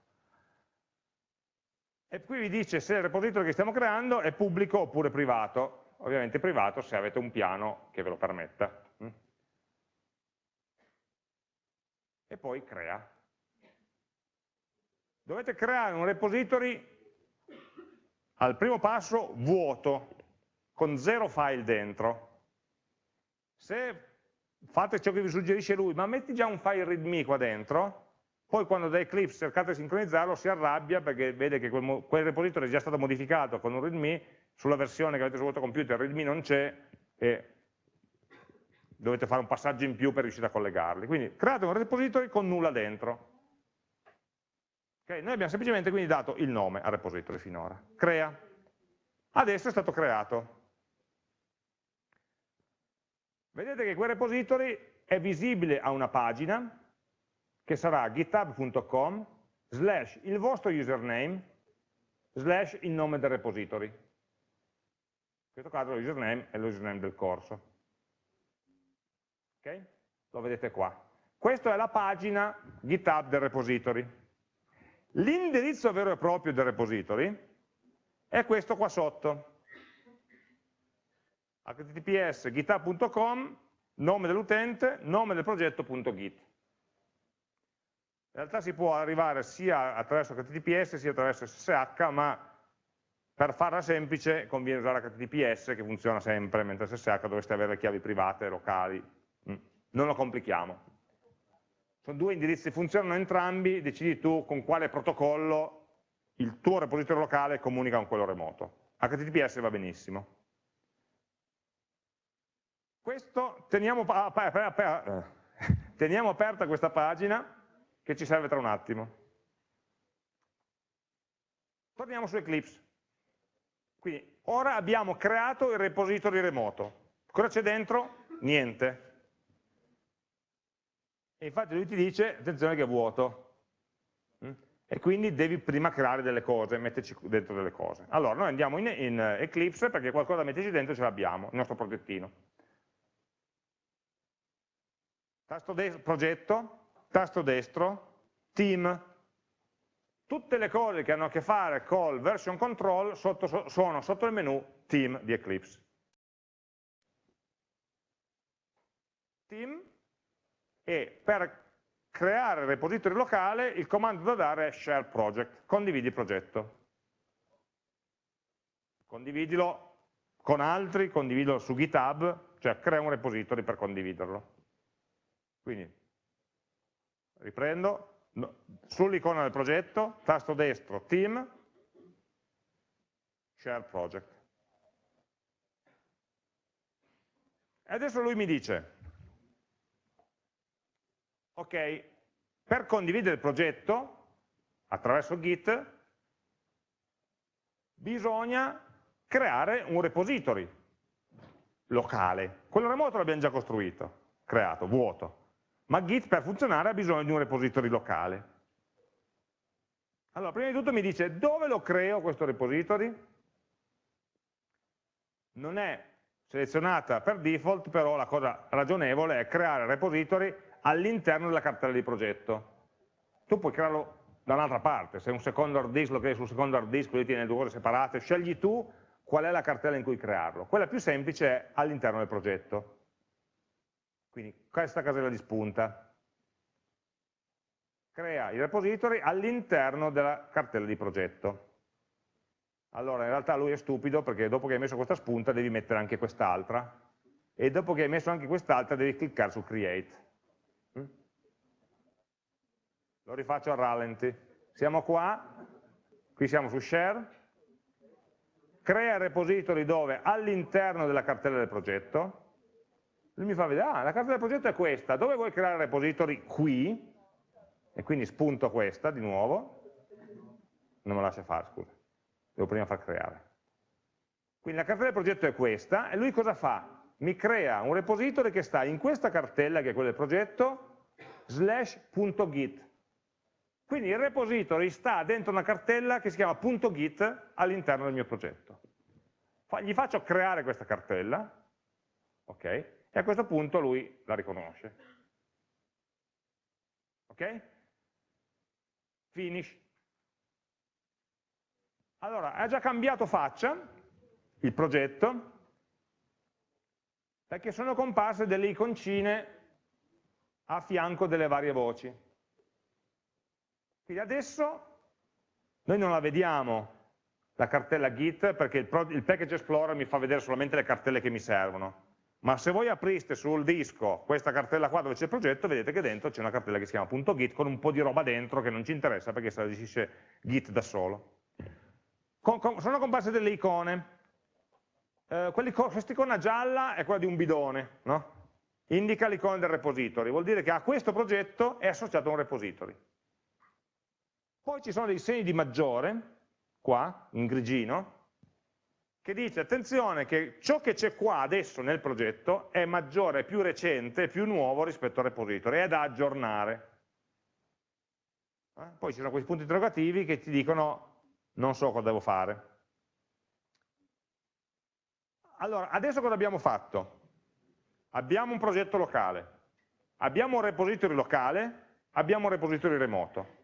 A: E qui vi dice se il repository che stiamo creando è pubblico oppure privato. Ovviamente privato se avete un piano che ve lo permetta. Mm. E poi crea. Dovete creare un repository al primo passo vuoto, con zero file dentro. Se fate ciò che vi suggerisce lui, ma metti già un file readme qua dentro, poi quando da Eclipse cercate di sincronizzarlo si arrabbia perché vede che quel, quel repository è già stato modificato con un readme, sulla versione che avete sul vostro computer il readme non c'è e dovete fare un passaggio in più per riuscire a collegarli. Quindi create un repository con nulla dentro. Okay? Noi abbiamo semplicemente quindi dato il nome al repository finora. Crea. Adesso è stato creato. Vedete che quel repository è visibile a una pagina che sarà github.com slash il vostro username slash il nome del repository. In questo caso l'username è l'username del corso. Ok? Lo vedete qua. Questa è la pagina GitHub del repository. L'indirizzo vero e proprio del repository è questo qua sotto. Https github.com nome dell'utente, nome del progetto.git in realtà si può arrivare sia attraverso HTTPS sia attraverso SSH ma per farla semplice conviene usare HTTPS che funziona sempre mentre SSH dovreste avere chiavi private, locali. Mm. non lo complichiamo sono due indirizzi, funzionano entrambi, decidi tu con quale protocollo il tuo repository locale comunica con quello remoto. HTTPS va benissimo. questo, teniamo, teniamo aperta questa pagina che ci serve tra un attimo. Torniamo su Eclipse. Quindi ora abbiamo creato il repository remoto. Cosa c'è dentro? Niente. E infatti lui ti dice, attenzione che è vuoto. Mm? E quindi devi prima creare delle cose, metterci dentro delle cose. Allora, noi andiamo in, in Eclipse perché qualcosa da metterci dentro ce l'abbiamo, il nostro progettino. Tasto destro, progetto, tasto destro, team, tutte le cose che hanno a che fare col version control sotto, sono sotto il menu team di Eclipse. Team e per creare il repository locale il comando da dare è share project, condividi progetto. Condividilo con altri, condividilo su GitHub, cioè crea un repository per condividerlo. Quindi, riprendo, sull'icona del progetto, tasto destro, team, share project. E adesso lui mi dice, ok, per condividere il progetto attraverso Git bisogna creare un repository locale. Quello remoto l'abbiamo già costruito, creato, vuoto ma Git per funzionare ha bisogno di un repository locale. Allora, prima di tutto mi dice dove lo creo questo repository? Non è selezionata per default, però la cosa ragionevole è creare repository all'interno della cartella di progetto. Tu puoi crearlo da un'altra parte, se un secondo hard disk lo crei sul secondo hard disk, lui tiene due cose separate, scegli tu qual è la cartella in cui crearlo. Quella più semplice è all'interno del progetto. Quindi questa casella di spunta crea i repository all'interno della cartella di progetto. Allora in realtà lui è stupido perché dopo che hai messo questa spunta devi mettere anche quest'altra e dopo che hai messo anche quest'altra devi cliccare su create. Mm? Lo rifaccio a rallenti. Siamo qua, qui siamo su share, crea repository dove all'interno della cartella del progetto, lui mi fa vedere, ah, la carta del progetto è questa, dove vuoi creare repository? Qui, e quindi spunto questa di nuovo, non me la lascia fare, scusa, devo prima far creare. Quindi la cartella del progetto è questa, e lui cosa fa? Mi crea un repository che sta in questa cartella, che è quella del progetto, slash.git. Quindi il repository sta dentro una cartella che si chiama .git all'interno del mio progetto. Gli faccio creare questa cartella, ok? e a questo punto lui la riconosce. Ok? Finish. Allora, ha già cambiato faccia il progetto perché sono comparse delle iconcine a fianco delle varie voci. Quindi adesso noi non la vediamo la cartella Git perché il, il Package Explorer mi fa vedere solamente le cartelle che mi servono ma se voi apriste sul disco questa cartella qua dove c'è il progetto, vedete che dentro c'è una cartella che si chiama .git con un po' di roba dentro che non ci interessa perché se la gestisce Git da solo. Con, con, sono comparse delle icone. Eh, questa icona gialla è quella di un bidone, no? indica l'icona del repository, vuol dire che a questo progetto è associato un repository. Poi ci sono dei segni di maggiore, qua, in grigino, che dice attenzione che ciò che c'è qua adesso nel progetto è maggiore, più recente, più nuovo rispetto al repository, è da aggiornare. Eh? Poi ci sono questi punti interrogativi che ti dicono non so cosa devo fare. Allora, adesso cosa abbiamo fatto? Abbiamo un progetto locale, abbiamo un repository locale, abbiamo un repository remoto.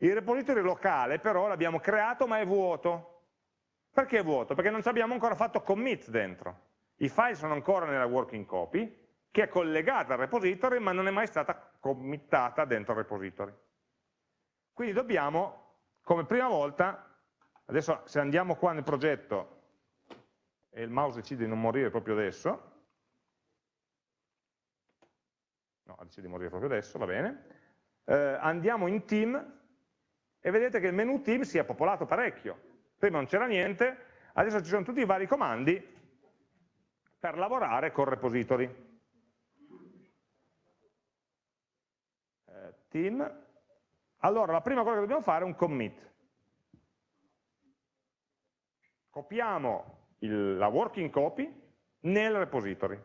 A: Il repository locale però l'abbiamo creato ma è vuoto, perché è vuoto? Perché non ci abbiamo ancora fatto commit dentro. I file sono ancora nella working copy, che è collegata al repository, ma non è mai stata committata dentro il repository. Quindi dobbiamo, come prima volta, adesso se andiamo qua nel progetto e il mouse decide di non morire proprio adesso, no, decide di morire proprio adesso, va bene, eh, andiamo in team e vedete che il menu team si è popolato parecchio, prima non c'era niente, adesso ci sono tutti i vari comandi per lavorare col repository. Eh, team. Allora, la prima cosa che dobbiamo fare è un commit. Copiamo il, la working copy nel repository.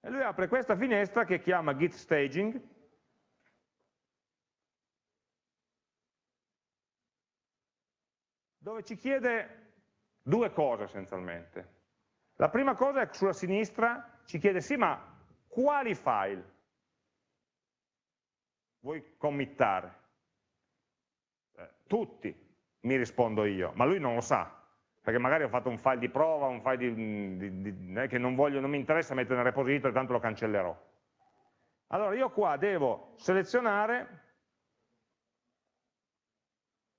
A: E lui apre questa finestra che chiama git staging, dove ci chiede due cose essenzialmente. La prima cosa è che sulla sinistra ci chiede sì ma quali file vuoi committare? Eh, tutti, mi rispondo io, ma lui non lo sa, perché magari ho fatto un file di prova, un file di, di, di, eh, che non, voglio, non mi interessa mettere nel repository, tanto lo cancellerò. Allora io qua devo selezionare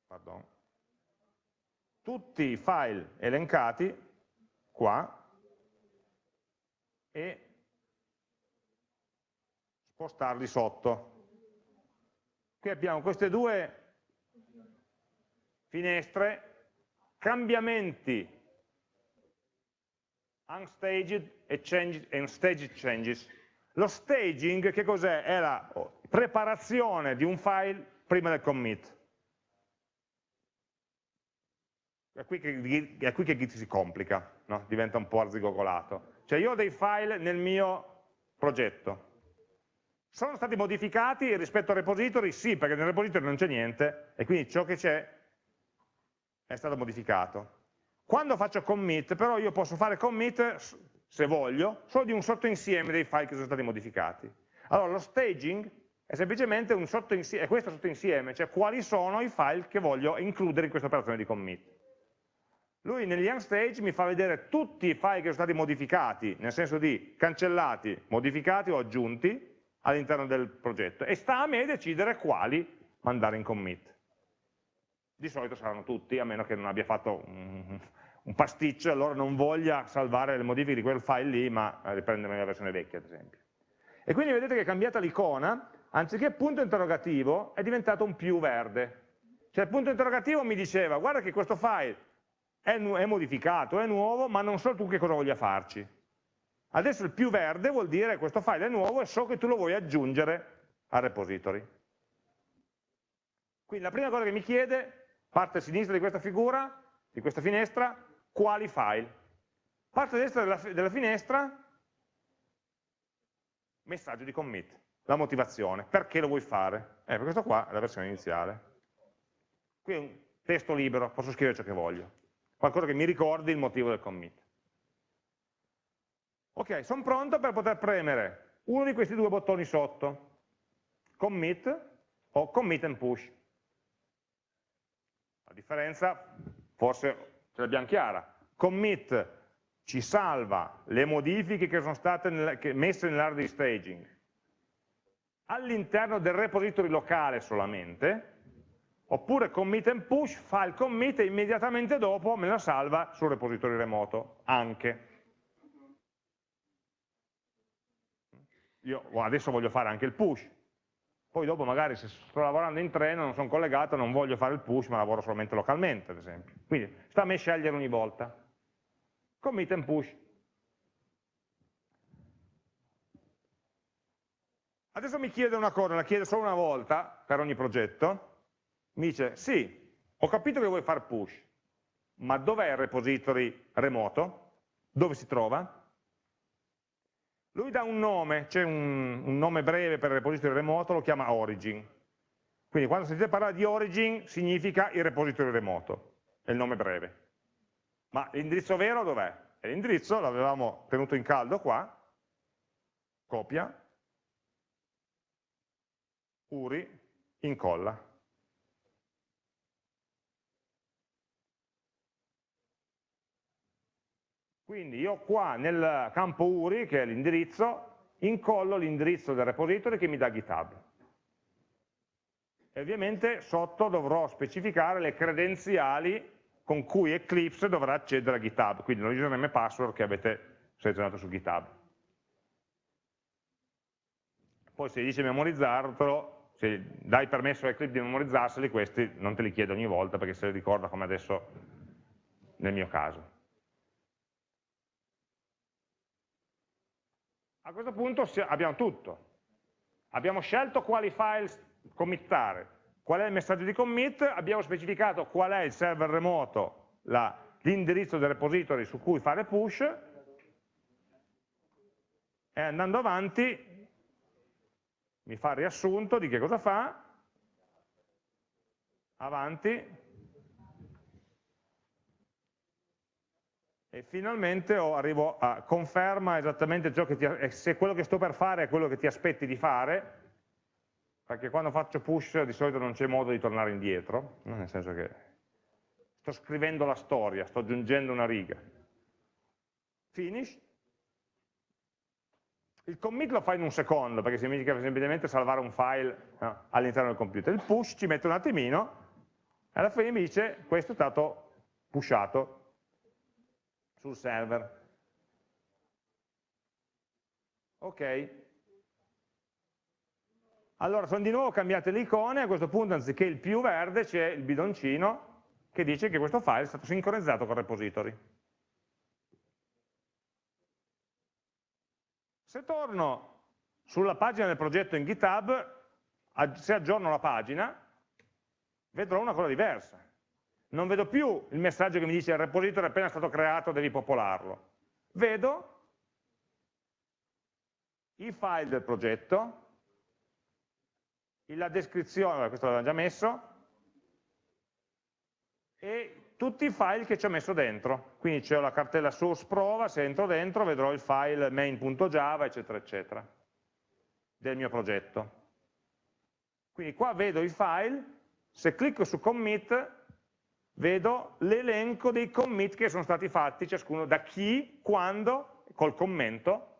A: pardon, tutti i file elencati qua e spostarli sotto. Qui abbiamo queste due finestre, cambiamenti unstaged e, changes, and staged changes. Lo staging che cos'è? È la preparazione di un file prima del commit. È qui che, è qui che Git si complica, no? diventa un po' arzigogolato. Cioè io ho dei file nel mio progetto, sono stati modificati rispetto al repository? Sì, perché nel repository non c'è niente, e quindi ciò che c'è è stato modificato. Quando faccio commit, però io posso fare commit, se voglio, solo di un sottoinsieme dei file che sono stati modificati. Allora lo staging è semplicemente un sottoinsieme, è questo sottoinsieme, cioè quali sono i file che voglio includere in questa operazione di commit. Lui negli unstage mi fa vedere tutti i file che sono stati modificati, nel senso di cancellati, modificati o aggiunti all'interno del progetto e sta a me decidere quali mandare in commit. Di solito saranno tutti, a meno che non abbia fatto un, un pasticcio, allora non voglia salvare le modifiche di quel file lì, ma riprendere la versione vecchia, ad esempio. E quindi vedete che è cambiata l'icona, anziché punto interrogativo, è diventato un più verde. Cioè il punto interrogativo mi diceva, guarda che questo file è, è modificato, è nuovo, ma non so tu che cosa voglia farci. Adesso il più verde vuol dire questo file è nuovo e so che tu lo vuoi aggiungere al repository. Quindi la prima cosa che mi chiede, parte sinistra di questa figura, di questa finestra, quali file. Parte destra della, della finestra, messaggio di commit, la motivazione, perché lo vuoi fare? Eh, questo qua è la versione iniziale. Qui è un testo libero, posso scrivere ciò che voglio qualcosa che mi ricordi il motivo del commit. Ok, sono pronto per poter premere uno di questi due bottoni sotto, commit o commit and push. La differenza forse ce l'abbiamo chiara. Commit ci salva le modifiche che sono state nel, che messe nell'area di staging all'interno del repository locale solamente, oppure commit and push fa il commit e immediatamente dopo me la salva sul repository remoto, anche. Io adesso voglio fare anche il push, poi dopo magari se sto lavorando in treno, non sono collegato, non voglio fare il push, ma lavoro solamente localmente, ad esempio. Quindi sta a me scegliere ogni volta. Commit and push. Adesso mi chiede una cosa, la chiede solo una volta per ogni progetto, mi dice sì, ho capito che vuoi fare push, ma dov'è il repository remoto? Dove si trova? Lui dà un nome, c'è un, un, nome breve per il repository remoto, lo chiama origin. Quindi quando sentite parlare di origin significa il repository remoto, è il nome breve. Ma l'indirizzo vero dov'è? L'indirizzo l'avevamo tenuto in caldo qua, copia, URI, incolla. Quindi io qua nel campo URI, che è l'indirizzo, incollo l'indirizzo del repository che mi dà GitHub. E ovviamente sotto dovrò specificare le credenziali con cui Eclipse dovrà accedere a GitHub, quindi lo username e password che avete selezionato su GitHub. Poi se dice memorizzarlo, se dai permesso a Eclipse di memorizzarseli, questi non te li chiedo ogni volta perché se li ricorda come adesso nel mio caso. A questo punto abbiamo tutto. Abbiamo scelto quali file committare, qual è il messaggio di commit, abbiamo specificato qual è il server remoto, l'indirizzo del repository su cui fare push, e andando avanti mi fa il riassunto di che cosa fa, avanti, e finalmente arrivo a conferma esattamente ciò che ti, se quello che sto per fare è quello che ti aspetti di fare, perché quando faccio push di solito non c'è modo di tornare indietro, nel senso che sto scrivendo la storia, sto aggiungendo una riga. Finish. Il commit lo fa in un secondo, perché significa semplicemente salvare un file no, all'interno del computer. Il push ci mette un attimino, e alla fine mi dice questo è stato pushato, sul server. Ok. Allora sono di nuovo cambiate le icone, a questo punto anziché il più verde c'è il bidoncino che dice che questo file è stato sincronizzato con il repository. Se torno sulla pagina del progetto in GitHub, se aggiorno la pagina, vedrò una cosa diversa non vedo più il messaggio che mi dice il repository è appena stato creato, devi popolarlo. Vedo i file del progetto, la descrizione, questo l'abbiamo già messo, e tutti i file che ci ho messo dentro. Quindi c'è la cartella source prova, se entro dentro vedrò il file main.java, eccetera, eccetera, del mio progetto. Quindi qua vedo i file, se clicco su commit vedo l'elenco dei commit che sono stati fatti, ciascuno da chi, quando, col commento,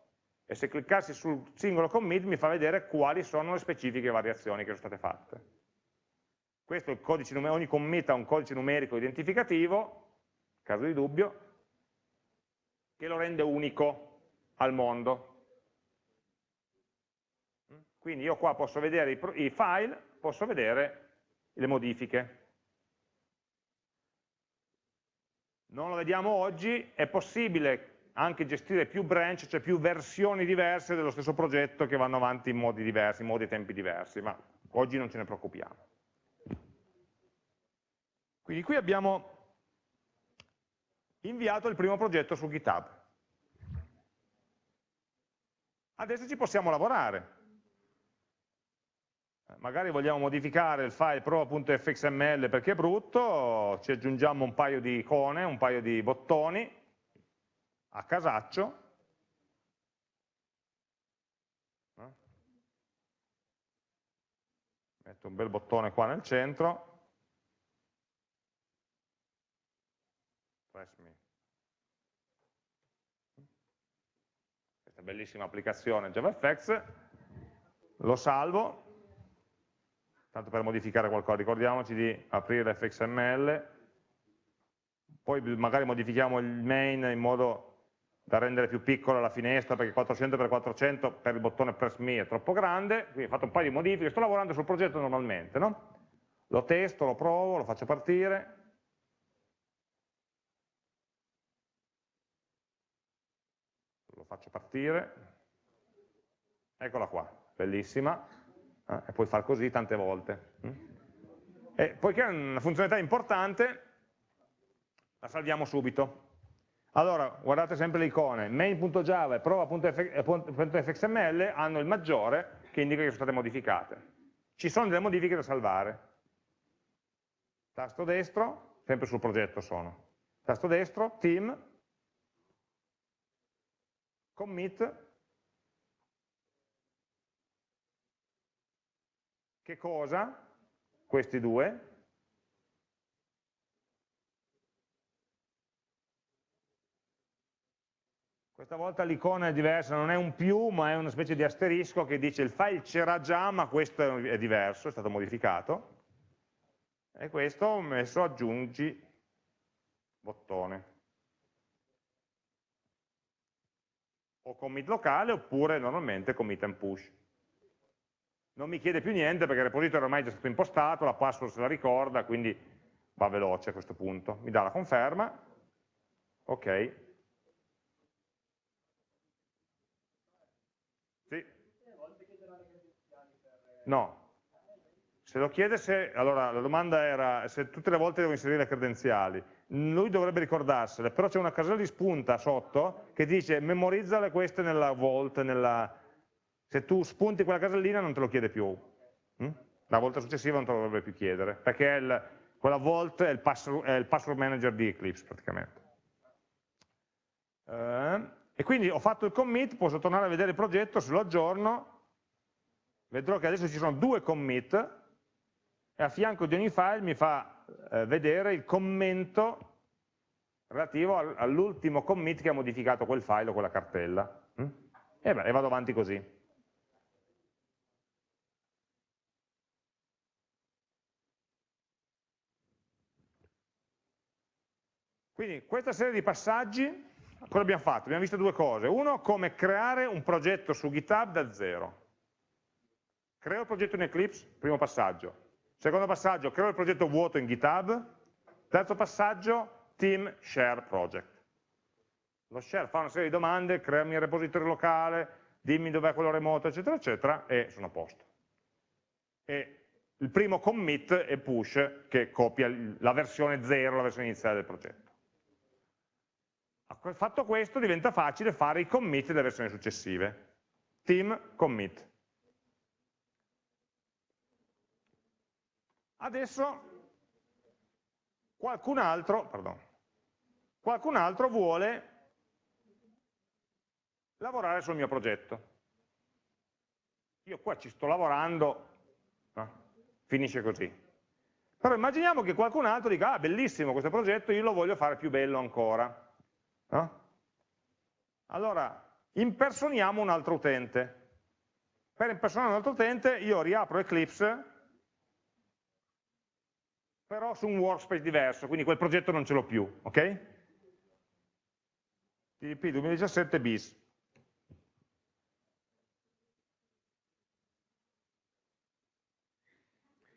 A: e se cliccassi sul singolo commit mi fa vedere quali sono le specifiche variazioni che sono state fatte. Questo è il codice numerico, ogni commit ha un codice numerico identificativo, in caso di dubbio, che lo rende unico al mondo. Quindi io qua posso vedere i file, posso vedere le modifiche. Non lo vediamo oggi, è possibile anche gestire più branch, cioè più versioni diverse dello stesso progetto che vanno avanti in modi diversi, in modi e tempi diversi, ma oggi non ce ne preoccupiamo. Quindi qui abbiamo inviato il primo progetto su GitHub. Adesso ci possiamo lavorare. Magari vogliamo modificare il file prova.fxml perché è brutto, ci aggiungiamo un paio di icone, un paio di bottoni a casaccio, metto un bel bottone qua nel centro, questa bellissima applicazione JavaFX, lo salvo, tanto per modificare qualcosa, ricordiamoci di aprire fxml, poi magari modifichiamo il main in modo da rendere più piccola la finestra perché 400x400 per il bottone press me è troppo grande, quindi ho fatto un paio di modifiche, sto lavorando sul progetto normalmente, no? lo testo, lo provo, lo faccio partire, lo faccio partire, eccola qua, bellissima, eh, puoi far così tante volte. Mm? E poiché è una funzionalità importante, la salviamo subito. Allora, guardate sempre le icone, main.java e prova.fxml hanno il maggiore che indica che sono state modificate. Ci sono delle modifiche da salvare. Tasto destro, sempre sul progetto sono. Tasto destro, team, commit, Che cosa? Questi due. Questa volta l'icona è diversa, non è un più, ma è una specie di asterisco che dice il file c'era già, ma questo è diverso, è stato modificato. E questo ho messo aggiungi bottone. O commit locale oppure normalmente commit and push non mi chiede più niente perché il repository ormai è già stato impostato, la password se la ricorda, quindi va veloce a questo punto. Mi dà la conferma, ok. Sì. No. Se lo chiede se, allora la domanda era se tutte le volte devo inserire le credenziali, lui dovrebbe ricordarsele, però c'è una casella di spunta sotto che dice memorizzale queste nella Vault, nella, se tu spunti quella casellina non te lo chiede più, hm? la volta successiva non te lo dovrebbe più chiedere, perché il, quella vault è il, password, è il, password, manager di Eclipse praticamente. Eh, e quindi ho fatto il commit, posso tornare a vedere il progetto, se lo aggiorno, vedrò che adesso ci sono due commit, e a fianco di ogni file mi fa eh, vedere il commento relativo all'ultimo commit che ha modificato quel file o quella cartella. Mm? E vado avanti così. Quindi questa serie di passaggi, cosa abbiamo fatto? Abbiamo visto due cose. Uno, come creare un progetto su GitHub da zero. Creo il progetto in Eclipse, primo passaggio. Secondo passaggio, creo il progetto vuoto in GitHub. Terzo passaggio, team share project. Lo share fa una serie di domande, creami il repository locale, dimmi dov'è quello remoto, eccetera, eccetera, e sono a posto. E il primo commit è push, che copia la versione 0, la versione iniziale del progetto. Fatto questo diventa facile fare i commit delle versioni successive. Team commit. Adesso qualcun altro, pardon, qualcun altro vuole lavorare sul mio progetto. Io qua ci sto lavorando, no? finisce così. Però immaginiamo che qualcun altro dica, ah bellissimo questo progetto, io lo voglio fare più bello ancora. No? Allora, impersoniamo un altro utente. Per impersonare un altro utente io riapro Eclipse però su un workspace diverso, quindi quel progetto non ce l'ho più, ok? TDP 2017 bis.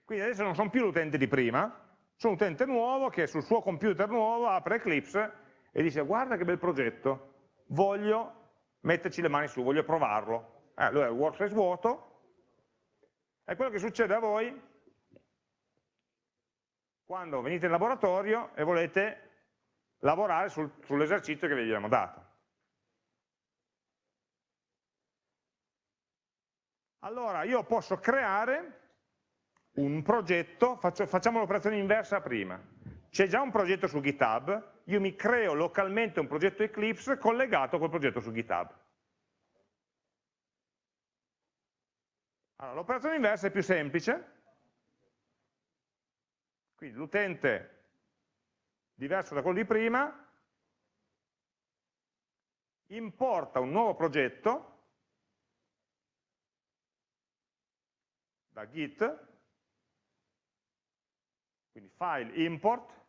A: Quindi adesso non sono più l'utente di prima, sono un utente nuovo che sul suo computer nuovo apre Eclipse e dice guarda che bel progetto, voglio metterci le mani su, voglio provarlo. Eh, allora il workspace vuoto, e quello che succede a voi quando venite in laboratorio e volete lavorare sul, sull'esercizio che vi abbiamo dato. Allora io posso creare un progetto, faccio, facciamo l'operazione inversa prima, c'è già un progetto su GitHub, io mi creo localmente un progetto Eclipse collegato a quel progetto su GitHub. Allora, l'operazione inversa è più semplice, quindi l'utente diverso da quello di prima importa un nuovo progetto da git, quindi file import,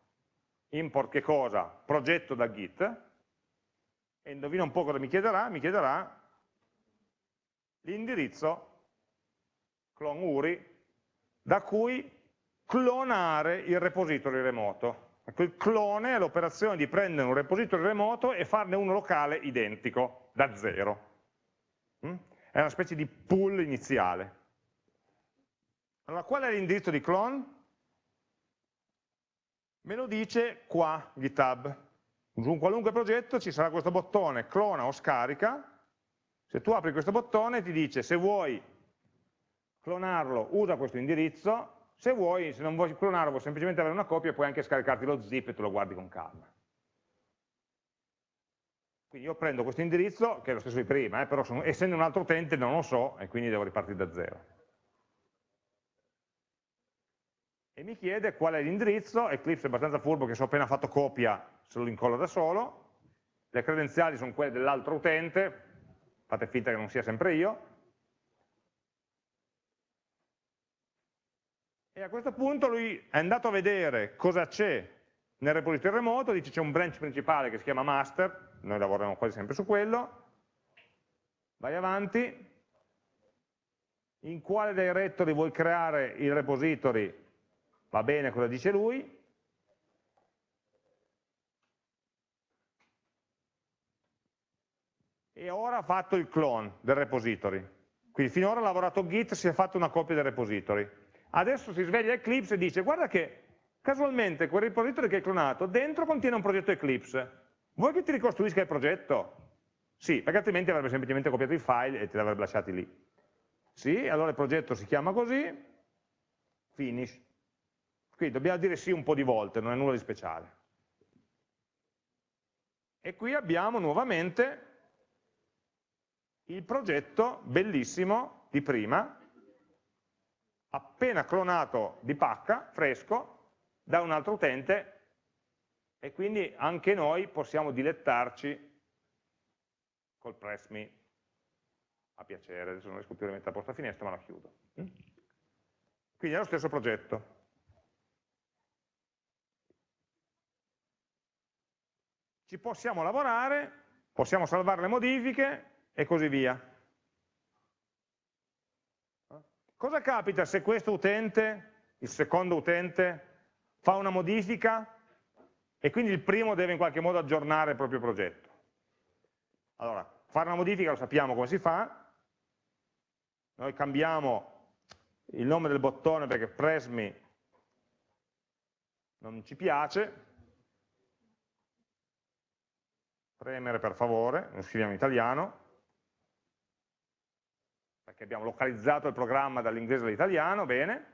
A: import che cosa? Progetto da git, e indovina un po' cosa mi chiederà, mi chiederà l'indirizzo clone URI da cui clonare il repository remoto. Ecco, il clone è l'operazione di prendere un repository remoto e farne uno locale identico, da zero. Mm? È una specie di pool iniziale. Allora, qual è l'indirizzo di clone? Me lo dice qua GitHub. Su un qualunque progetto ci sarà questo bottone clona o scarica. Se tu apri questo bottone ti dice se vuoi clonarlo usa questo indirizzo, se vuoi, se non vuoi clonare, vuoi semplicemente avere una copia, puoi anche scaricarti lo zip e te lo guardi con calma. Quindi io prendo questo indirizzo, che è lo stesso di prima, eh, però sono, essendo un altro utente non lo so e quindi devo ripartire da zero. E mi chiede qual è l'indirizzo, Eclipse è abbastanza furbo che se ho appena fatto copia se lo incollo da solo, le credenziali sono quelle dell'altro utente, fate finta che non sia sempre io, e a questo punto lui è andato a vedere cosa c'è nel repository remoto, dice c'è un branch principale che si chiama master, noi lavoriamo quasi sempre su quello, vai avanti, in quale directory vuoi creare il repository, va bene cosa dice lui, e ora ha fatto il clone del repository. Quindi finora ha lavorato Git, si è fatto una copia dei repository. Adesso si sveglia Eclipse e dice guarda che casualmente quel repository che hai clonato dentro contiene un progetto Eclipse. Vuoi che ti ricostruisca il progetto? Sì, perché altrimenti avrebbe semplicemente copiato i file e te li avrebbe lasciati lì. Sì, allora il progetto si chiama così, finish. Quindi dobbiamo dire sì un po' di volte, non è nulla di speciale. E qui abbiamo nuovamente il progetto bellissimo di prima, appena clonato di pacca, fresco, da un altro utente e quindi anche noi possiamo dilettarci col press me a piacere, adesso non riesco più a rimettere a posto la finestra ma la chiudo. Quindi è lo stesso progetto. Ci possiamo lavorare, possiamo salvare le modifiche e così via. Cosa capita se questo utente, il secondo utente, fa una modifica e quindi il primo deve in qualche modo aggiornare il proprio progetto? Allora, fare una modifica lo sappiamo come si fa, noi cambiamo il nome del bottone perché press me non ci piace, premere per favore, lo scriviamo in italiano, perché abbiamo localizzato il programma dall'inglese all'italiano, bene,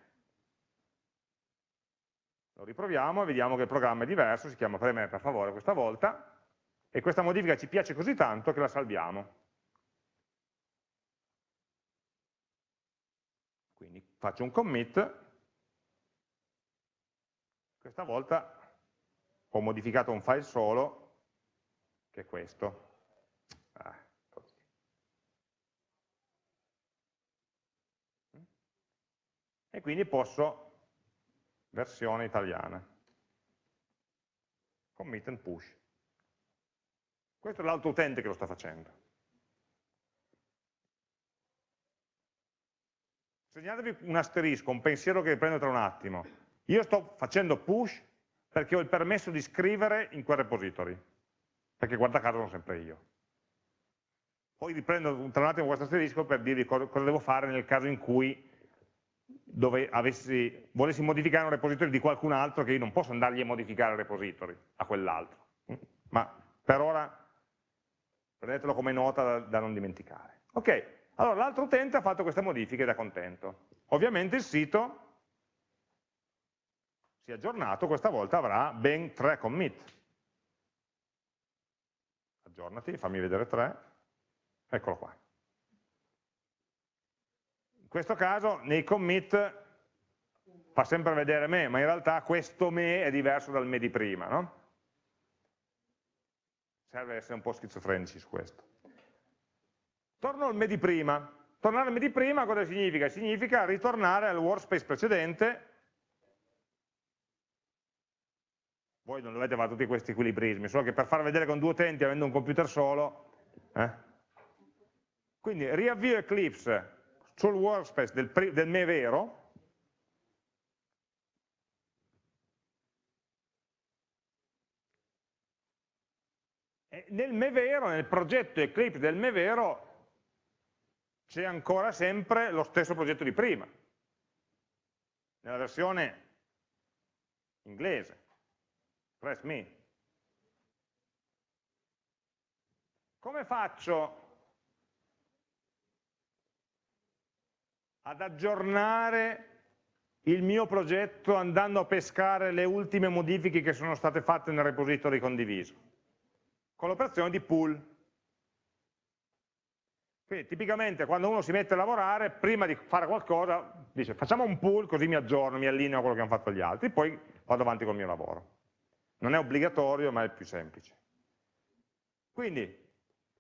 A: lo riproviamo e vediamo che il programma è diverso, si chiama premere per favore questa volta, e questa modifica ci piace così tanto che la salviamo. Quindi faccio un commit, questa volta ho modificato un file solo, che è questo. Ah, e quindi posso versione italiana. Commit and push. Questo è l'altro utente che lo sta facendo. Segnatevi un asterisco, un pensiero che riprendo tra un attimo. Io sto facendo push perché ho il permesso di scrivere in quel repository, perché guarda caso sono sempre io. Poi riprendo tra un attimo questo asterisco per dirvi cosa, devo fare nel caso in cui avessi, volessi modificare un repository di qualcun altro che io non posso andargli a modificare il repository a quell'altro. Ma per ora prendetelo come nota da, da non dimenticare. Ok, allora l'altro utente ha fatto queste modifiche ed è contento. Ovviamente il sito si è aggiornato, questa volta avrà ben tre commit. Aggiornati, fammi vedere tre, eccolo qua. In questo caso nei commit fa sempre vedere me, ma in realtà questo me è diverso dal me di prima, no? Serve essere un po' schizofrenici su questo. Torno al me di prima. Tornare al me di prima cosa significa? Significa ritornare al workspace precedente. Voi non dovete fare tutti questi equilibrismi, solo che per far vedere con due utenti avendo un computer solo. Eh? Quindi riavvio Eclipse sul workspace del, del me vero, nel me vero, nel progetto Eclipse del me vero, c'è ancora sempre lo stesso progetto di prima, nella versione inglese, press me. Come faccio ad aggiornare il mio progetto andando a pescare le ultime modifiche che sono state fatte nel repository condiviso, con l'operazione di pull. Quindi tipicamente quando uno si mette a lavorare, prima di fare qualcosa, dice facciamo un pull così mi aggiorno, mi allineo a quello che hanno fatto gli altri, poi vado avanti col mio lavoro. Non è obbligatorio, ma è più semplice. Quindi,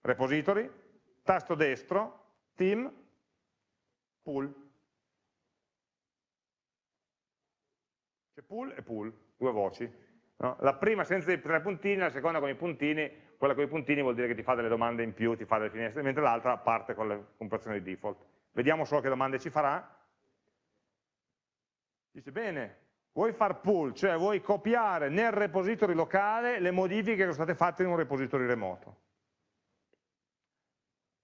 A: repository, tasto destro, team, pull. C'è pull e pull, due voci. No? La prima senza i tre puntini, la seconda con i puntini, quella con i puntini vuol dire che ti fa delle domande in più, ti fa delle finestre, mentre l'altra parte con le compressioni di default. Vediamo solo che domande ci farà. Dice, bene, vuoi far pull, cioè vuoi copiare nel repository locale le modifiche che sono state fatte in un repository remoto.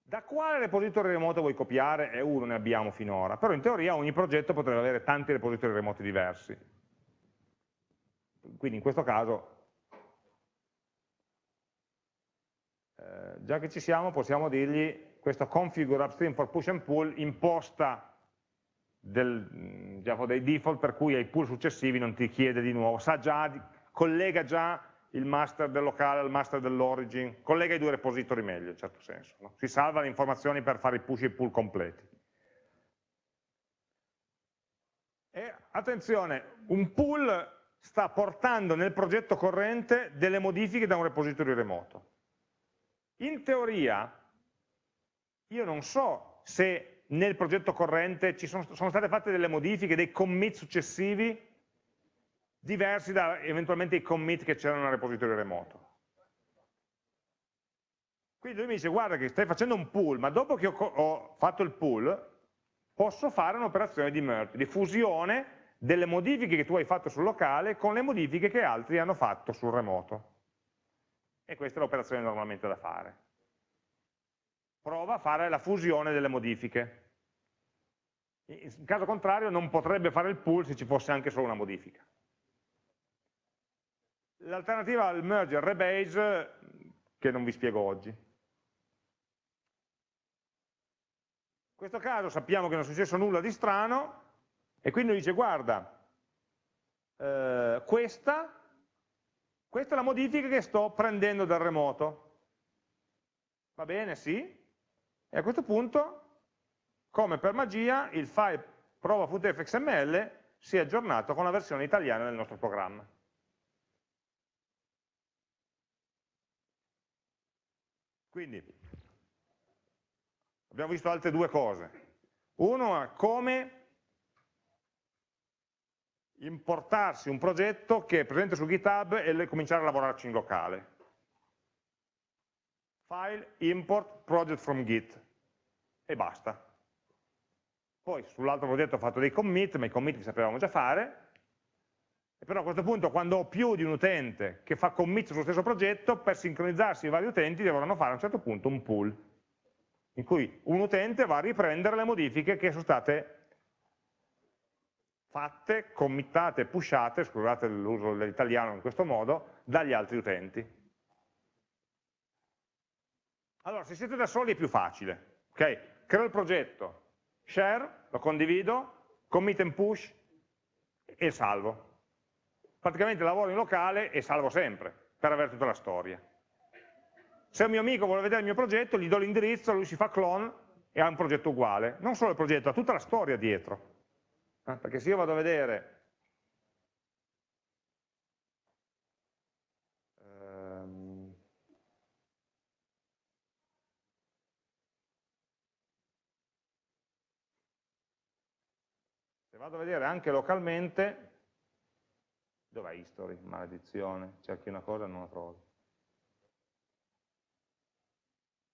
A: Da quale repository remoto vuoi copiare? E uno ne abbiamo finora, però in teoria ogni progetto potrebbe avere tanti repository remoti diversi. Quindi in questo caso, eh, già che ci siamo, possiamo dirgli questo configure upstream for push and pull imposta del, diciamo, dei default per cui ai pull successivi non ti chiede di nuovo, sa già, collega già il master del locale al master dell'origin, collega i due repository meglio in certo senso, no? si salva le informazioni per fare i push e i pull completi. E attenzione, un pull sta portando nel progetto corrente delle modifiche da un repository remoto. In teoria, io non so se nel progetto corrente ci sono, sono state fatte delle modifiche, dei commit successivi diversi da eventualmente i commit che c'erano nel repository remoto. Quindi lui mi dice, guarda che stai facendo un pull, ma dopo che ho, ho fatto il pull, posso fare un'operazione di merge, di fusione delle modifiche che tu hai fatto sul locale con le modifiche che altri hanno fatto sul remoto. E questa è l'operazione normalmente da fare. Prova a fare la fusione delle modifiche. In caso contrario non potrebbe fare il pull se ci fosse anche solo una modifica. L'alternativa al merge e rebase che non vi spiego oggi. In questo caso sappiamo che non è successo nulla di strano e quindi dice guarda, eh, questa, questa è la modifica che sto prendendo dal remoto. Va bene, sì. E a questo punto, come per magia, il file prova.fxml si è aggiornato con la versione italiana del nostro programma. Quindi abbiamo visto altre due cose. Uno è come importarsi un progetto che è presente su GitHub e cominciare a lavorarci in locale. File, import, project from Git e basta. Poi sull'altro progetto ho fatto dei commit, ma i commit li sapevamo già fare, però a questo punto quando ho più di un utente che fa commit sullo stesso progetto, per sincronizzarsi i vari utenti dovranno fare a un certo punto un pool, in cui un utente va a riprendere le modifiche che sono state fatte, committate, pushate, scusate l'uso dell'italiano in questo modo, dagli altri utenti. Allora, se siete da soli è più facile, ok? Creo il progetto, share, lo condivido, commit and push e salvo praticamente lavoro in locale e salvo sempre, per avere tutta la storia. Se un mio amico vuole vedere il mio progetto, gli do l'indirizzo, lui si fa clone e ha un progetto uguale. Non solo il progetto, ha tutta la storia dietro. Eh, perché se io vado a vedere vado a vedere anche localmente Dov'è history? Maledizione. Cerchi una cosa e non la trovi.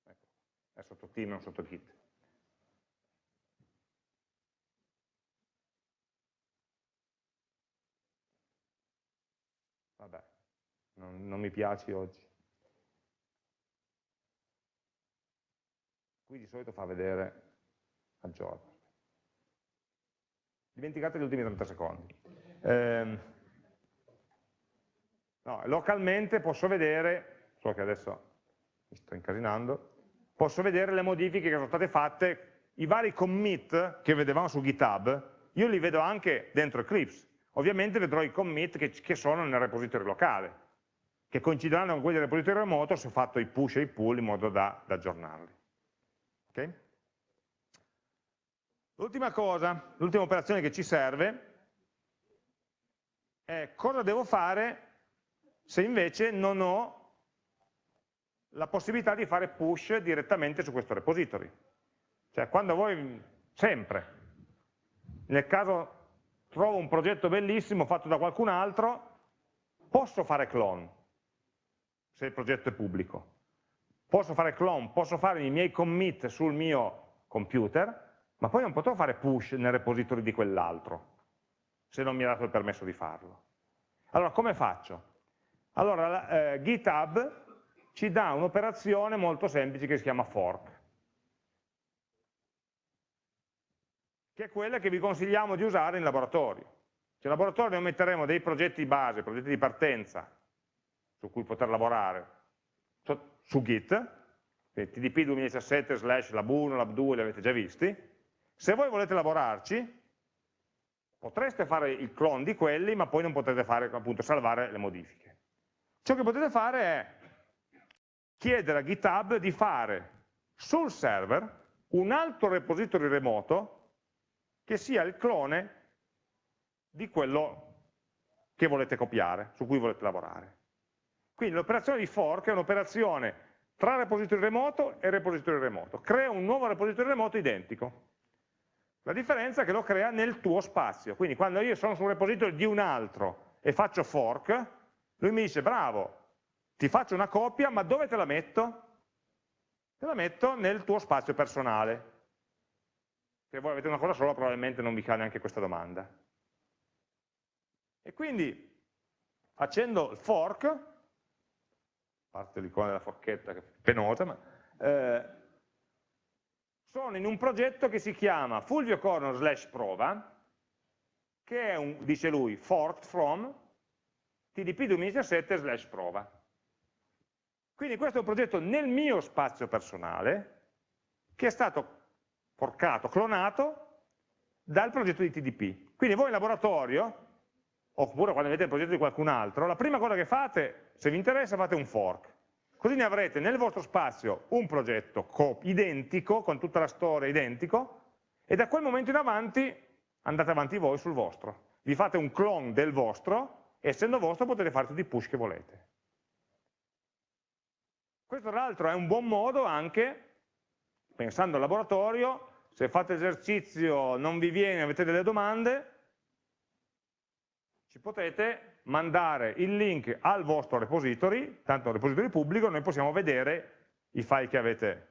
A: Ecco. È sotto team, non sotto git. Vabbè, non, non mi piaci oggi. Qui di solito fa vedere aggiorno. Dimenticate gli ultimi 30 secondi. Eh, No, localmente posso vedere, so che adesso mi sto incasinando, posso vedere le modifiche che sono state fatte, i vari commit che vedevamo su GitHub, io li vedo anche dentro Eclipse. Ovviamente vedrò i commit che, che sono nel repository locale, che coincideranno con quelli del repository remoto se ho fatto i push e i pull in modo da, da aggiornarli. Okay? L'ultima cosa, l'ultima operazione che ci serve è cosa devo fare se invece non ho la possibilità di fare push direttamente su questo repository. Cioè quando voi, sempre, nel caso trovo un progetto bellissimo fatto da qualcun altro, posso fare clone, se il progetto è pubblico. Posso fare clone, posso fare i miei commit sul mio computer, ma poi non potrò fare push nel repository di quell'altro, se non mi ha dato il permesso di farlo. Allora, come faccio? Allora, eh, GitHub ci dà un'operazione molto semplice che si chiama fork, che è quella che vi consigliamo di usare in laboratorio. Cioè, in laboratorio noi metteremo dei progetti base, progetti di partenza, su cui poter lavorare, su Git, quindi tdp 2017 slash lab1, lab2 li avete già visti, se voi volete lavorarci, potreste fare il clone di quelli, ma poi non potete fare, appunto, salvare le modifiche. Ciò che potete fare è chiedere a GitHub di fare sul server un altro repository remoto che sia il clone di quello che volete copiare, su cui volete lavorare. Quindi l'operazione di fork è un'operazione tra repository remoto e repository remoto. Crea un nuovo repository remoto identico. La differenza è che lo crea nel tuo spazio. Quindi quando io sono su un repository di un altro e faccio fork, lui mi dice bravo, ti faccio una copia, ma dove te la metto? Te la metto nel tuo spazio personale. Se voi avete una cosa sola probabilmente non vi cade neanche questa domanda. E quindi facendo il fork, parte l'icona della forchetta che è penosa, ma, eh, sono in un progetto che si chiama Fulvio Corno slash prova, che è un, dice lui, forked from TDP 2017 slash prova. Quindi questo è un progetto nel mio spazio personale, che è stato forcato, clonato dal progetto di TDP. Quindi voi in laboratorio, oppure quando avete il progetto di qualcun altro, la prima cosa che fate se vi interessa fate un fork. Così ne avrete nel vostro spazio un progetto identico, con tutta la storia identico, e da quel momento in avanti andate avanti voi sul vostro. Vi fate un clone del vostro, e essendo vostro potete fare tutti i push che volete. Questo tra l'altro è un buon modo anche, pensando al laboratorio, se fate esercizio, non vi viene, avete delle domande, ci potete mandare il link al vostro repository, tanto un repository pubblico, noi possiamo vedere i file che avete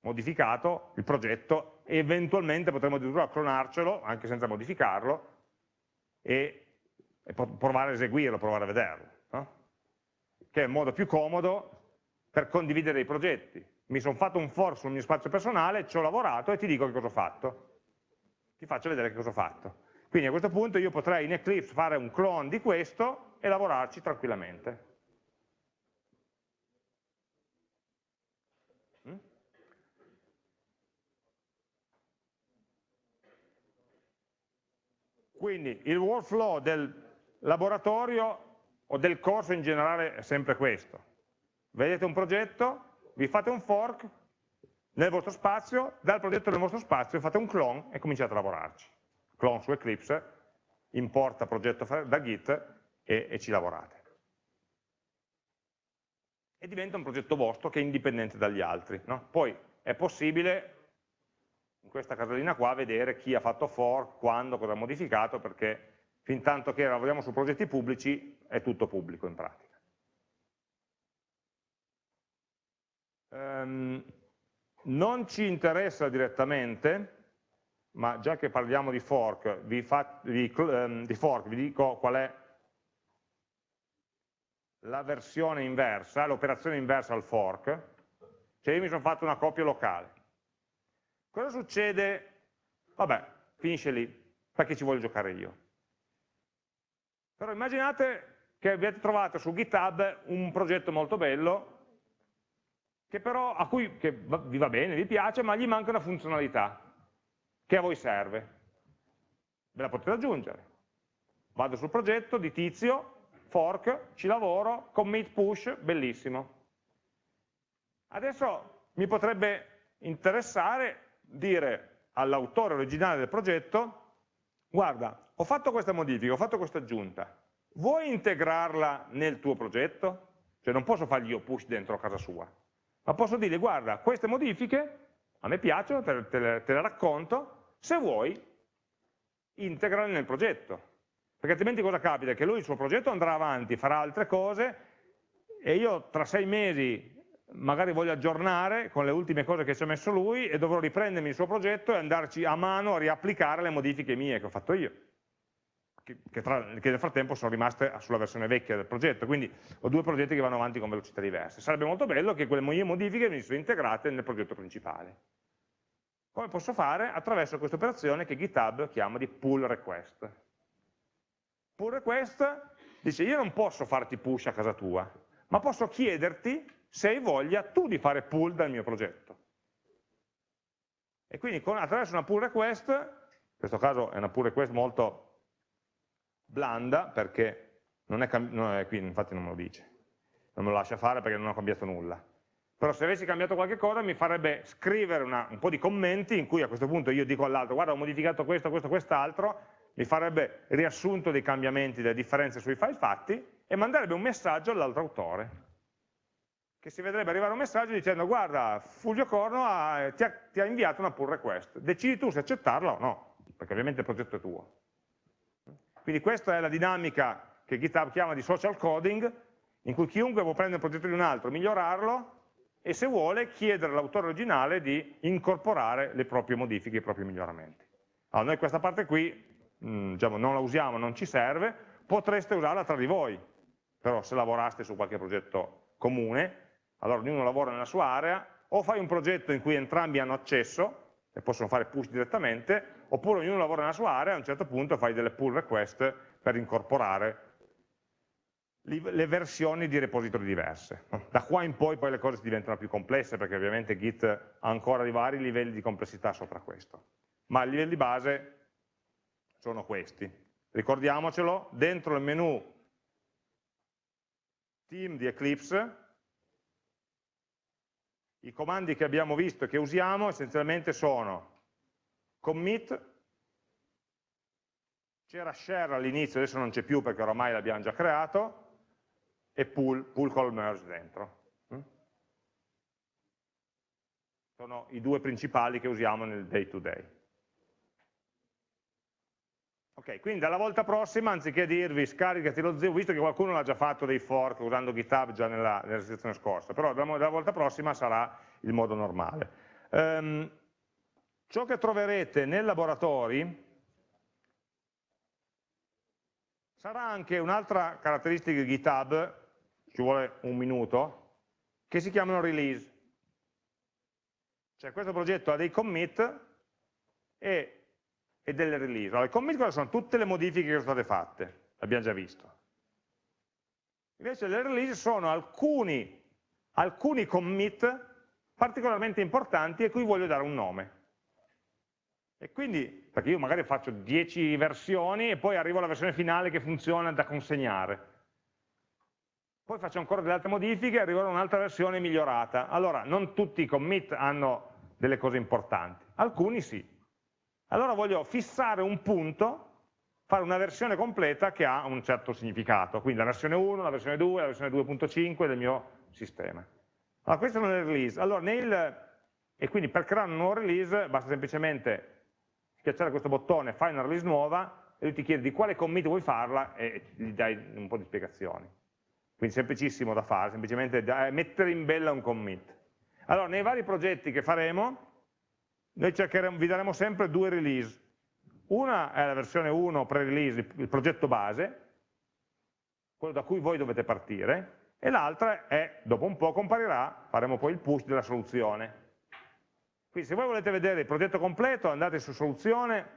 A: modificato, il progetto, e eventualmente potremo addirittura clonarcelo, anche senza modificarlo, e, e provare a eseguirlo, provare a vederlo. No? Che è il modo più comodo per condividere i progetti. Mi sono fatto un fork sul mio spazio personale, ci ho lavorato e ti dico che cosa ho fatto. Ti faccio vedere che cosa ho fatto. Quindi a questo punto io potrei in Eclipse fare un clone di questo e lavorarci tranquillamente. Mm? Quindi il workflow del laboratorio o del corso in generale è sempre questo. Vedete un progetto, vi fate un fork nel vostro spazio, dal progetto nel vostro spazio fate un clone e cominciate a lavorarci clone su Eclipse, importa progetto da Git e, e ci lavorate. E diventa un progetto vostro che è indipendente dagli altri. No? Poi è possibile, in questa casellina qua, vedere chi ha fatto fork, quando, cosa ha modificato, perché fin tanto che lavoriamo su progetti pubblici è tutto pubblico in pratica. Um, non ci interessa direttamente ma già che parliamo di fork, vi, fa, vi, um, di fork, vi dico qual è la versione inversa, l'operazione inversa al fork, cioè io mi sono fatto una copia locale. Cosa succede? Vabbè, finisce lì, perché ci voglio giocare io. Però immaginate che abbiate trovato su GitHub un progetto molto bello, che però, a cui che vi va bene, vi piace, ma gli manca una funzionalità che a voi serve. Ve la potete aggiungere. Vado sul progetto di tizio, fork, ci lavoro, commit push, bellissimo. Adesso mi potrebbe interessare dire all'autore originale del progetto, guarda, ho fatto questa modifica, ho fatto questa aggiunta, vuoi integrarla nel tuo progetto? Cioè non posso fargli io push dentro casa sua, ma posso dire, guarda, queste modifiche a me piacciono, te, te, te le racconto, se vuoi, integrali nel progetto. Perché altrimenti cosa capita? Che lui il suo progetto andrà avanti, farà altre cose e io tra sei mesi magari voglio aggiornare con le ultime cose che ci ha messo lui e dovrò riprendermi il suo progetto e andarci a mano a riapplicare le modifiche mie che ho fatto io. Che, che, tra, che nel frattempo sono rimaste sulla versione vecchia del progetto, quindi ho due progetti che vanno avanti con velocità diverse. Sarebbe molto bello che quelle mie modifiche venissero integrate nel progetto principale. Come posso fare? Attraverso questa operazione che GitHub chiama di pull request. Pull request dice io non posso farti push a casa tua, ma posso chiederti se hai voglia tu di fare pull dal mio progetto. E quindi con, attraverso una pull request, in questo caso è una pull request molto blanda perché non è, non è qui, infatti non me lo dice, non me lo lascia fare perché non ho cambiato nulla però se avessi cambiato qualche cosa mi farebbe scrivere una, un po' di commenti in cui a questo punto io dico all'altro guarda ho modificato questo, questo, quest'altro, mi farebbe riassunto dei cambiamenti, delle differenze sui file fatti e manderebbe un messaggio all'altro autore che si vedrebbe arrivare un messaggio dicendo guarda Fulvio Corno ha, ti, ha, ti ha inviato una pull request, decidi tu se accettarla o no, perché ovviamente il progetto è tuo. Quindi questa è la dinamica che GitHub chiama di social coding, in cui chiunque può prendere il progetto di un altro, migliorarlo e se vuole chiedere all'autore originale di incorporare le proprie modifiche, i propri miglioramenti. Allora, noi questa parte qui mh, mm, diciamo, non la usiamo, non ci serve, potreste usarla tra di voi, però se lavoraste su qualche progetto comune, allora ognuno lavora nella sua area, o fai un progetto in cui entrambi hanno accesso, e possono fare push direttamente, oppure ognuno lavora nella sua area e a un certo punto fai delle pull request per incorporare le versioni di repository diverse. Da qua in poi, poi le cose diventano più complesse perché ovviamente Git ha ancora di vari livelli di complessità sopra questo. Ma i livelli base sono questi. Ricordiamocelo, dentro il menu team di Eclipse i comandi che abbiamo visto e che usiamo essenzialmente sono commit, c'era share all'inizio, adesso non c'è più perché oramai l'abbiamo già creato, e pull, pull call merge dentro. Mm? Sono i due principali che usiamo nel day to day. Ok, quindi dalla volta prossima, anziché dirvi scaricati lo zio, visto che qualcuno l'ha già fatto dei fork usando GitHub già nella, nella sezione scorsa, però dalla, dalla, volta prossima sarà il modo normale. Um, ciò che troverete nei laboratori sarà anche un'altra caratteristica di GitHub ci vuole un minuto, che si chiamano release. Cioè questo progetto ha dei commit e, e delle release. Allora, i commit sono? Tutte le modifiche che sono state fatte, l'abbiamo già visto. Invece le release sono alcuni, alcuni commit particolarmente importanti a cui voglio dare un nome. E quindi, perché io magari faccio 10 versioni e poi arrivo alla versione finale che funziona da consegnare poi faccio ancora delle altre modifiche e arriverò a un'altra versione migliorata. Allora, non tutti i commit hanno delle cose importanti, alcuni sì. Allora voglio fissare un punto, fare una versione completa che ha un certo significato, quindi la versione 1, la versione 2, la versione 2.5 del mio sistema. Allora, questo è un release. Allora, nel, e quindi per creare un nuovo release basta semplicemente schiacciare questo bottone, fai una release nuova, e lui ti chiede di quale commit vuoi farla e gli dai un po' di spiegazioni. Quindi semplicissimo da fare, semplicemente da mettere in bella un commit. Allora, nei vari progetti che faremo, noi vi daremo sempre due release. Una è la versione 1 pre-release, il progetto base, quello da cui voi dovete partire, e l'altra è, dopo un po' comparirà, faremo poi il push della soluzione. Quindi se voi volete vedere il progetto completo, andate su soluzione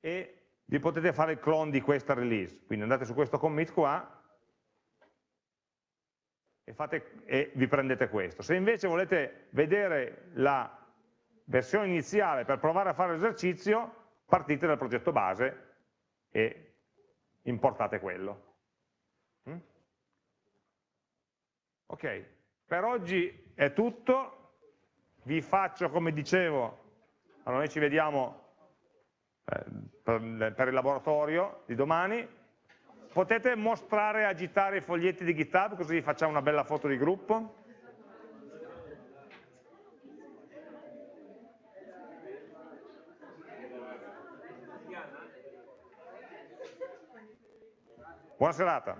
A: e vi potete fare il clone di questa release. Quindi andate su questo commit qua, e, fate, e vi prendete questo. Se invece volete vedere la versione iniziale per provare a fare l'esercizio, partite dal progetto base e importate quello. Mm? Ok, per oggi è tutto, vi faccio come dicevo, allora noi ci vediamo eh, per, per il laboratorio di domani, Potete mostrare e agitare i foglietti di GitHub così facciamo una bella foto di gruppo? Buona serata.